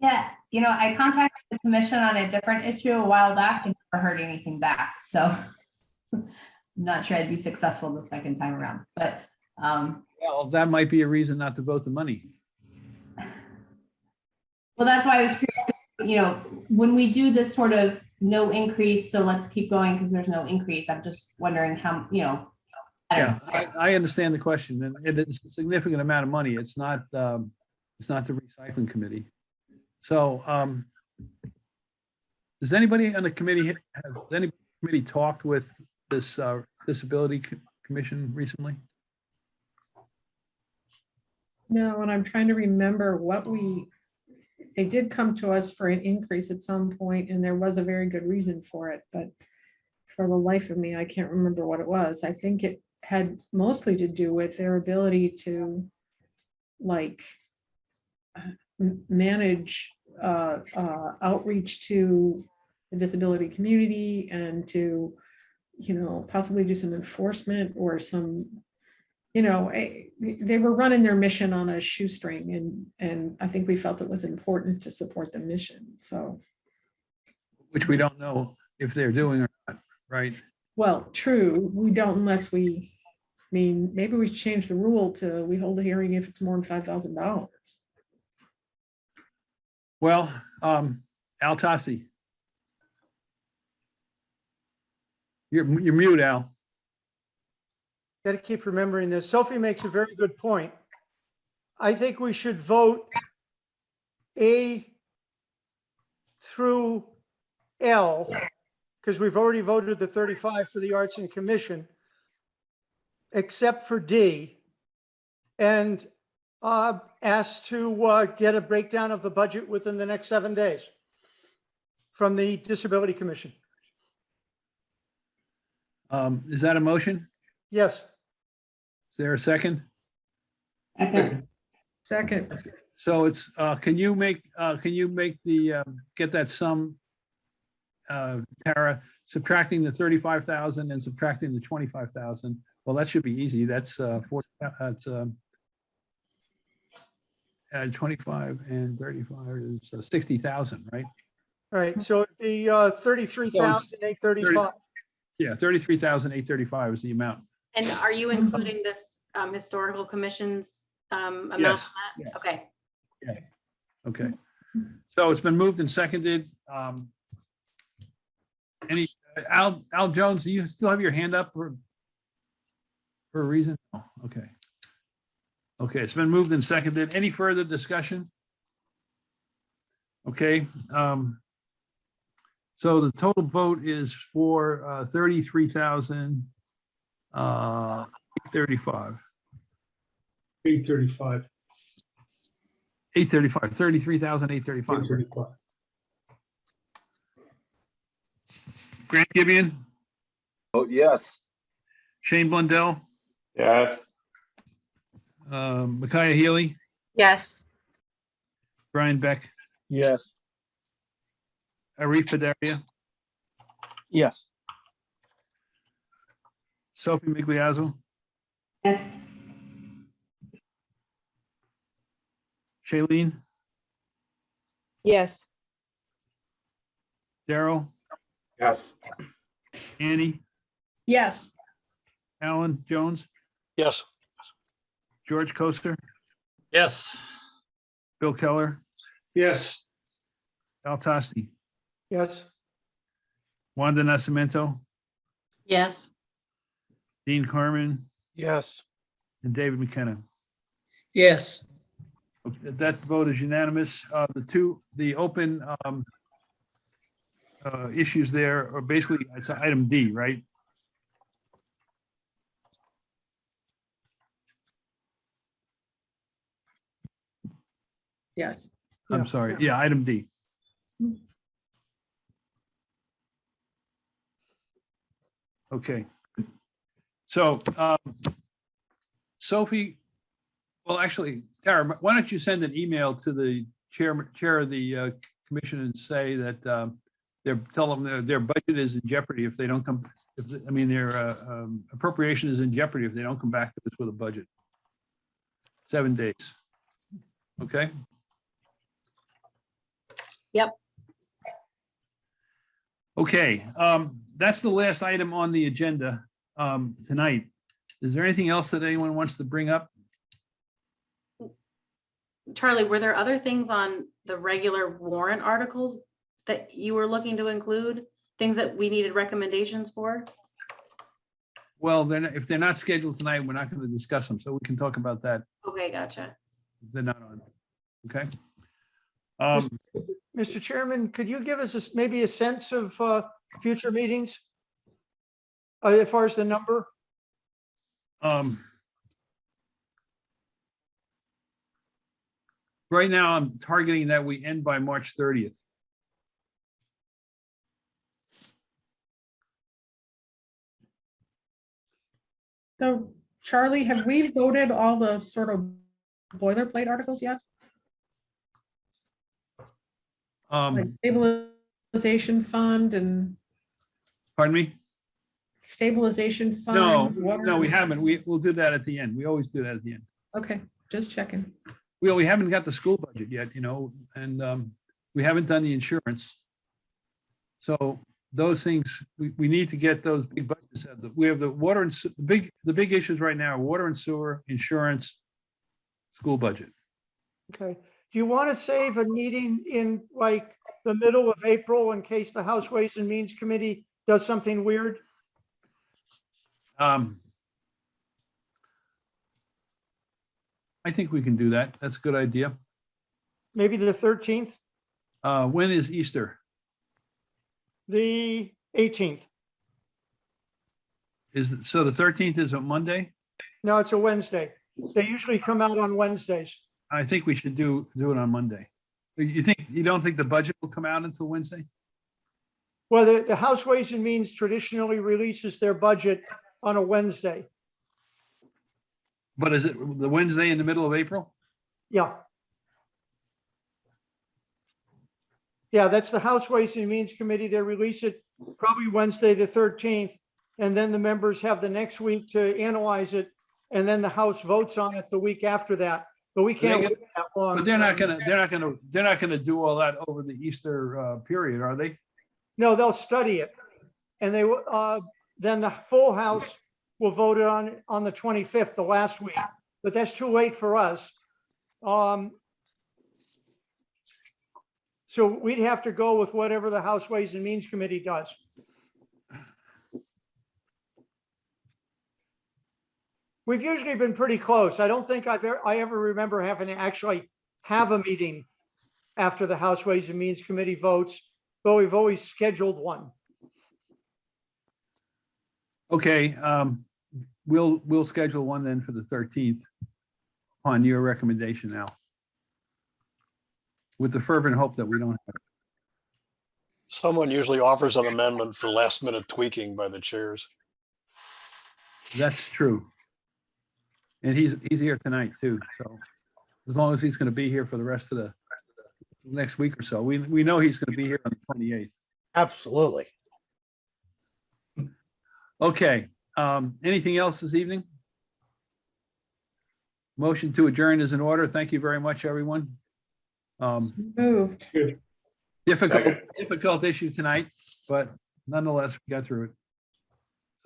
Yeah, you know, I contacted the commission on a different issue a while back and never heard anything back, so. I'm Not sure I'd be successful the second time around, but, um,
Well, that might be a reason not to vote the money.
well, that's why I was curious, you know, when we do this sort of no increase, so let's keep going because there's no increase, I'm just wondering how, you know. I
Yeah. I, I understand the question and it is a significant amount of money. It's not, um, it's not the recycling committee. So, um, does anybody on the committee, has any committee talked with this, uh, disability Co- commission recently?
No, and I'm trying to remember what we, they did come to us for an increase at some point and there was a very good reason for it, but for the life of me, I can't remember what it was. I think it had mostly to do with their ability to like uh, manage uh, uh, outreach to the disability community and to, you know, possibly do some enforcement or some you know, eh, they were running their mission on a shoestring and, and I think we felt it was important to support the mission. So,
Which we don't know if they're doing or not, right?
well, true, we don't unless we, I mean, maybe we change the rule to we hold a hearing if it's more than five thousand dollars.
Well, um, Al Tosti. You're, you're mute, Al.
Got to keep remembering this. Sophie makes a very good point. I think we should vote A through L, because we've already voted the 35 for the Arts and Commission, except for D, and uh, ask to uh, get a breakdown of the budget within the next seven days from the Disability Commission.
Um, is that a motion?
Yes.
Is there a second?
Okay.
Second,
So it's, uh, can you make, uh, can you make the, um, get that sum? Uh, Tara, subtracting the thirty-five thousand and subtracting the twenty-five thousand. Well, that should be easy. That's, uh, four, that's, um. Uh, twenty-five and thirty-five is uh, sixty thousand, right?
Right, so it'd be uh, 33,835.
Yeah, thirty-three thousand eight thirty-five is the amount.
And are you including this, um, historical commission's, um, amount?
Yes,
on that? Okay.
Okay. So it's been moved and seconded. Um. Any, Al, Al Jones, do you still have your hand up for? For a reason? Oh, Okay. Okay, it's been moved and seconded. Any further discussion? Okay, um. So the total vote is for uh thirty-three thousand uh thirty-five.
Eight thirty-five.
Eight thirty-five, thirty-three thousand eight thirty-five. Grant Gibeon,
Oh, yes.
Shane Blundell,
Yes.
Um, Micaiah Healy,
Yes.
Brian Beck,
Yes.
Arif Padaria,
Yes.
Sophie Migliazzo,
Yes.
Shailene,
Yes,
Daryl,
Yes.
Annie,
Yes,
Alan Jones,
Yes,
George Coaster,
Yes,
Bill Keller,
Yes.
Al Tosti,
Yes,
Wanda Nascimento,
Yes.
Dean Carman,
Yes,
and David McKenna.
Yes.
Okay, That vote is unanimous. Uh, the two, the open, um, uh, issues there are basically, it's item D, right?
Yes.
I'm
Yeah.
sorry. Yeah, item D. Okay. So, um, Sophie, well, actually, Tara, why don't you send an email to the chairman, chair of the uh, commission and say that um, they're, tell them their, their budget is in jeopardy if they don't come, if, I mean, their uh, um, appropriation is in jeopardy if they don't come back to us with a budget. Seven days. Okay?
Yep.
Okay, um, that's the last item on the agenda, um, tonight. Is there anything else that anyone wants to bring up?
Charlie, were there other things on the regular warrant articles that you were looking to include? Things that we needed recommendations for?
Well, then, if they're not scheduled tonight, we're not going to discuss them, so we can talk about that.
Okay, gotcha.
They're not on, okay? Um,
Mr. Chairman, could you give us a s- maybe a sense of uh, future meetings? Uh, As far as the number?
um, Right now, I'm targeting that we end by March thirtieth.
So Charlie, have we voted all the sort of boilerplate articles yet? Like
Um,
stabilization fund and
pardon me?
stabilization fund?
No,
water-
no, we haven't. We, we'll do that at the end. We always do that at the end.
Okay, just checking.
Well, we haven't got the school budget yet, you know, and um, we haven't done the insurance. So those things, we, we need to get those big budgets. out. We have the water and, se- the big, the big issues right now, are water and sewer, insurance, school budget.
Okay. Do you want to save a meeting in like the middle of April in case the House Ways and Means Committee does something weird?
Um, I think we can do that. That's a good idea.
Maybe the 13th,
Uh, when is Easter?
the 18th?
Is, it- so the thirteenth is a Monday?
No, it's a Wednesday. They usually come out on Wednesdays.
I think we should do, do it on Monday. You think, you don't think the budget will come out until Wednesday?
Well, the, the House Ways and Means traditionally releases their budget on a Wednesday.
But is it the Wednesday in the middle of April?
Yeah. Yeah, that's the House Ways and Means Committee. They release it probably Wednesday, the 13th. And then the members have the next week to analyze it. And then the House votes on it the week after that. But we can't wait that long.
But they're not gonna, they're not gonna, they're not gonna do all that over the Easter uh, period, are they?
No, they'll study it. And they, will, uh, then the full house will vote it on, on the 25th, the last week. But that's too late for us. Um, So we'd have to go with whatever the House Ways and Means Committee does. We've usually been pretty close. I don't think I've, ever I ever remember having to actually have a meeting after the House Ways and Means Committee votes, but we've always scheduled one.
Okay, um, we'll, we'll schedule one then for the thirteenth on your recommendation now. With the fervent hope that we don't have.
Someone usually offers an amendment for last minute tweaking by the chairs.
That's true. And he's, he's here tonight too, so as long as he's gonna be here for the rest of the next week or so, we, we know he's gonna be here on the twenty-eighth.
Absolutely.
Okay, um, anything else this evening? Motion to adjourn is in order. Thank you very much, everyone. Um,
Moved.
difficult,
Second.
difficult issue tonight, but nonetheless, we got through it.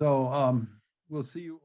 So, um, we'll see you.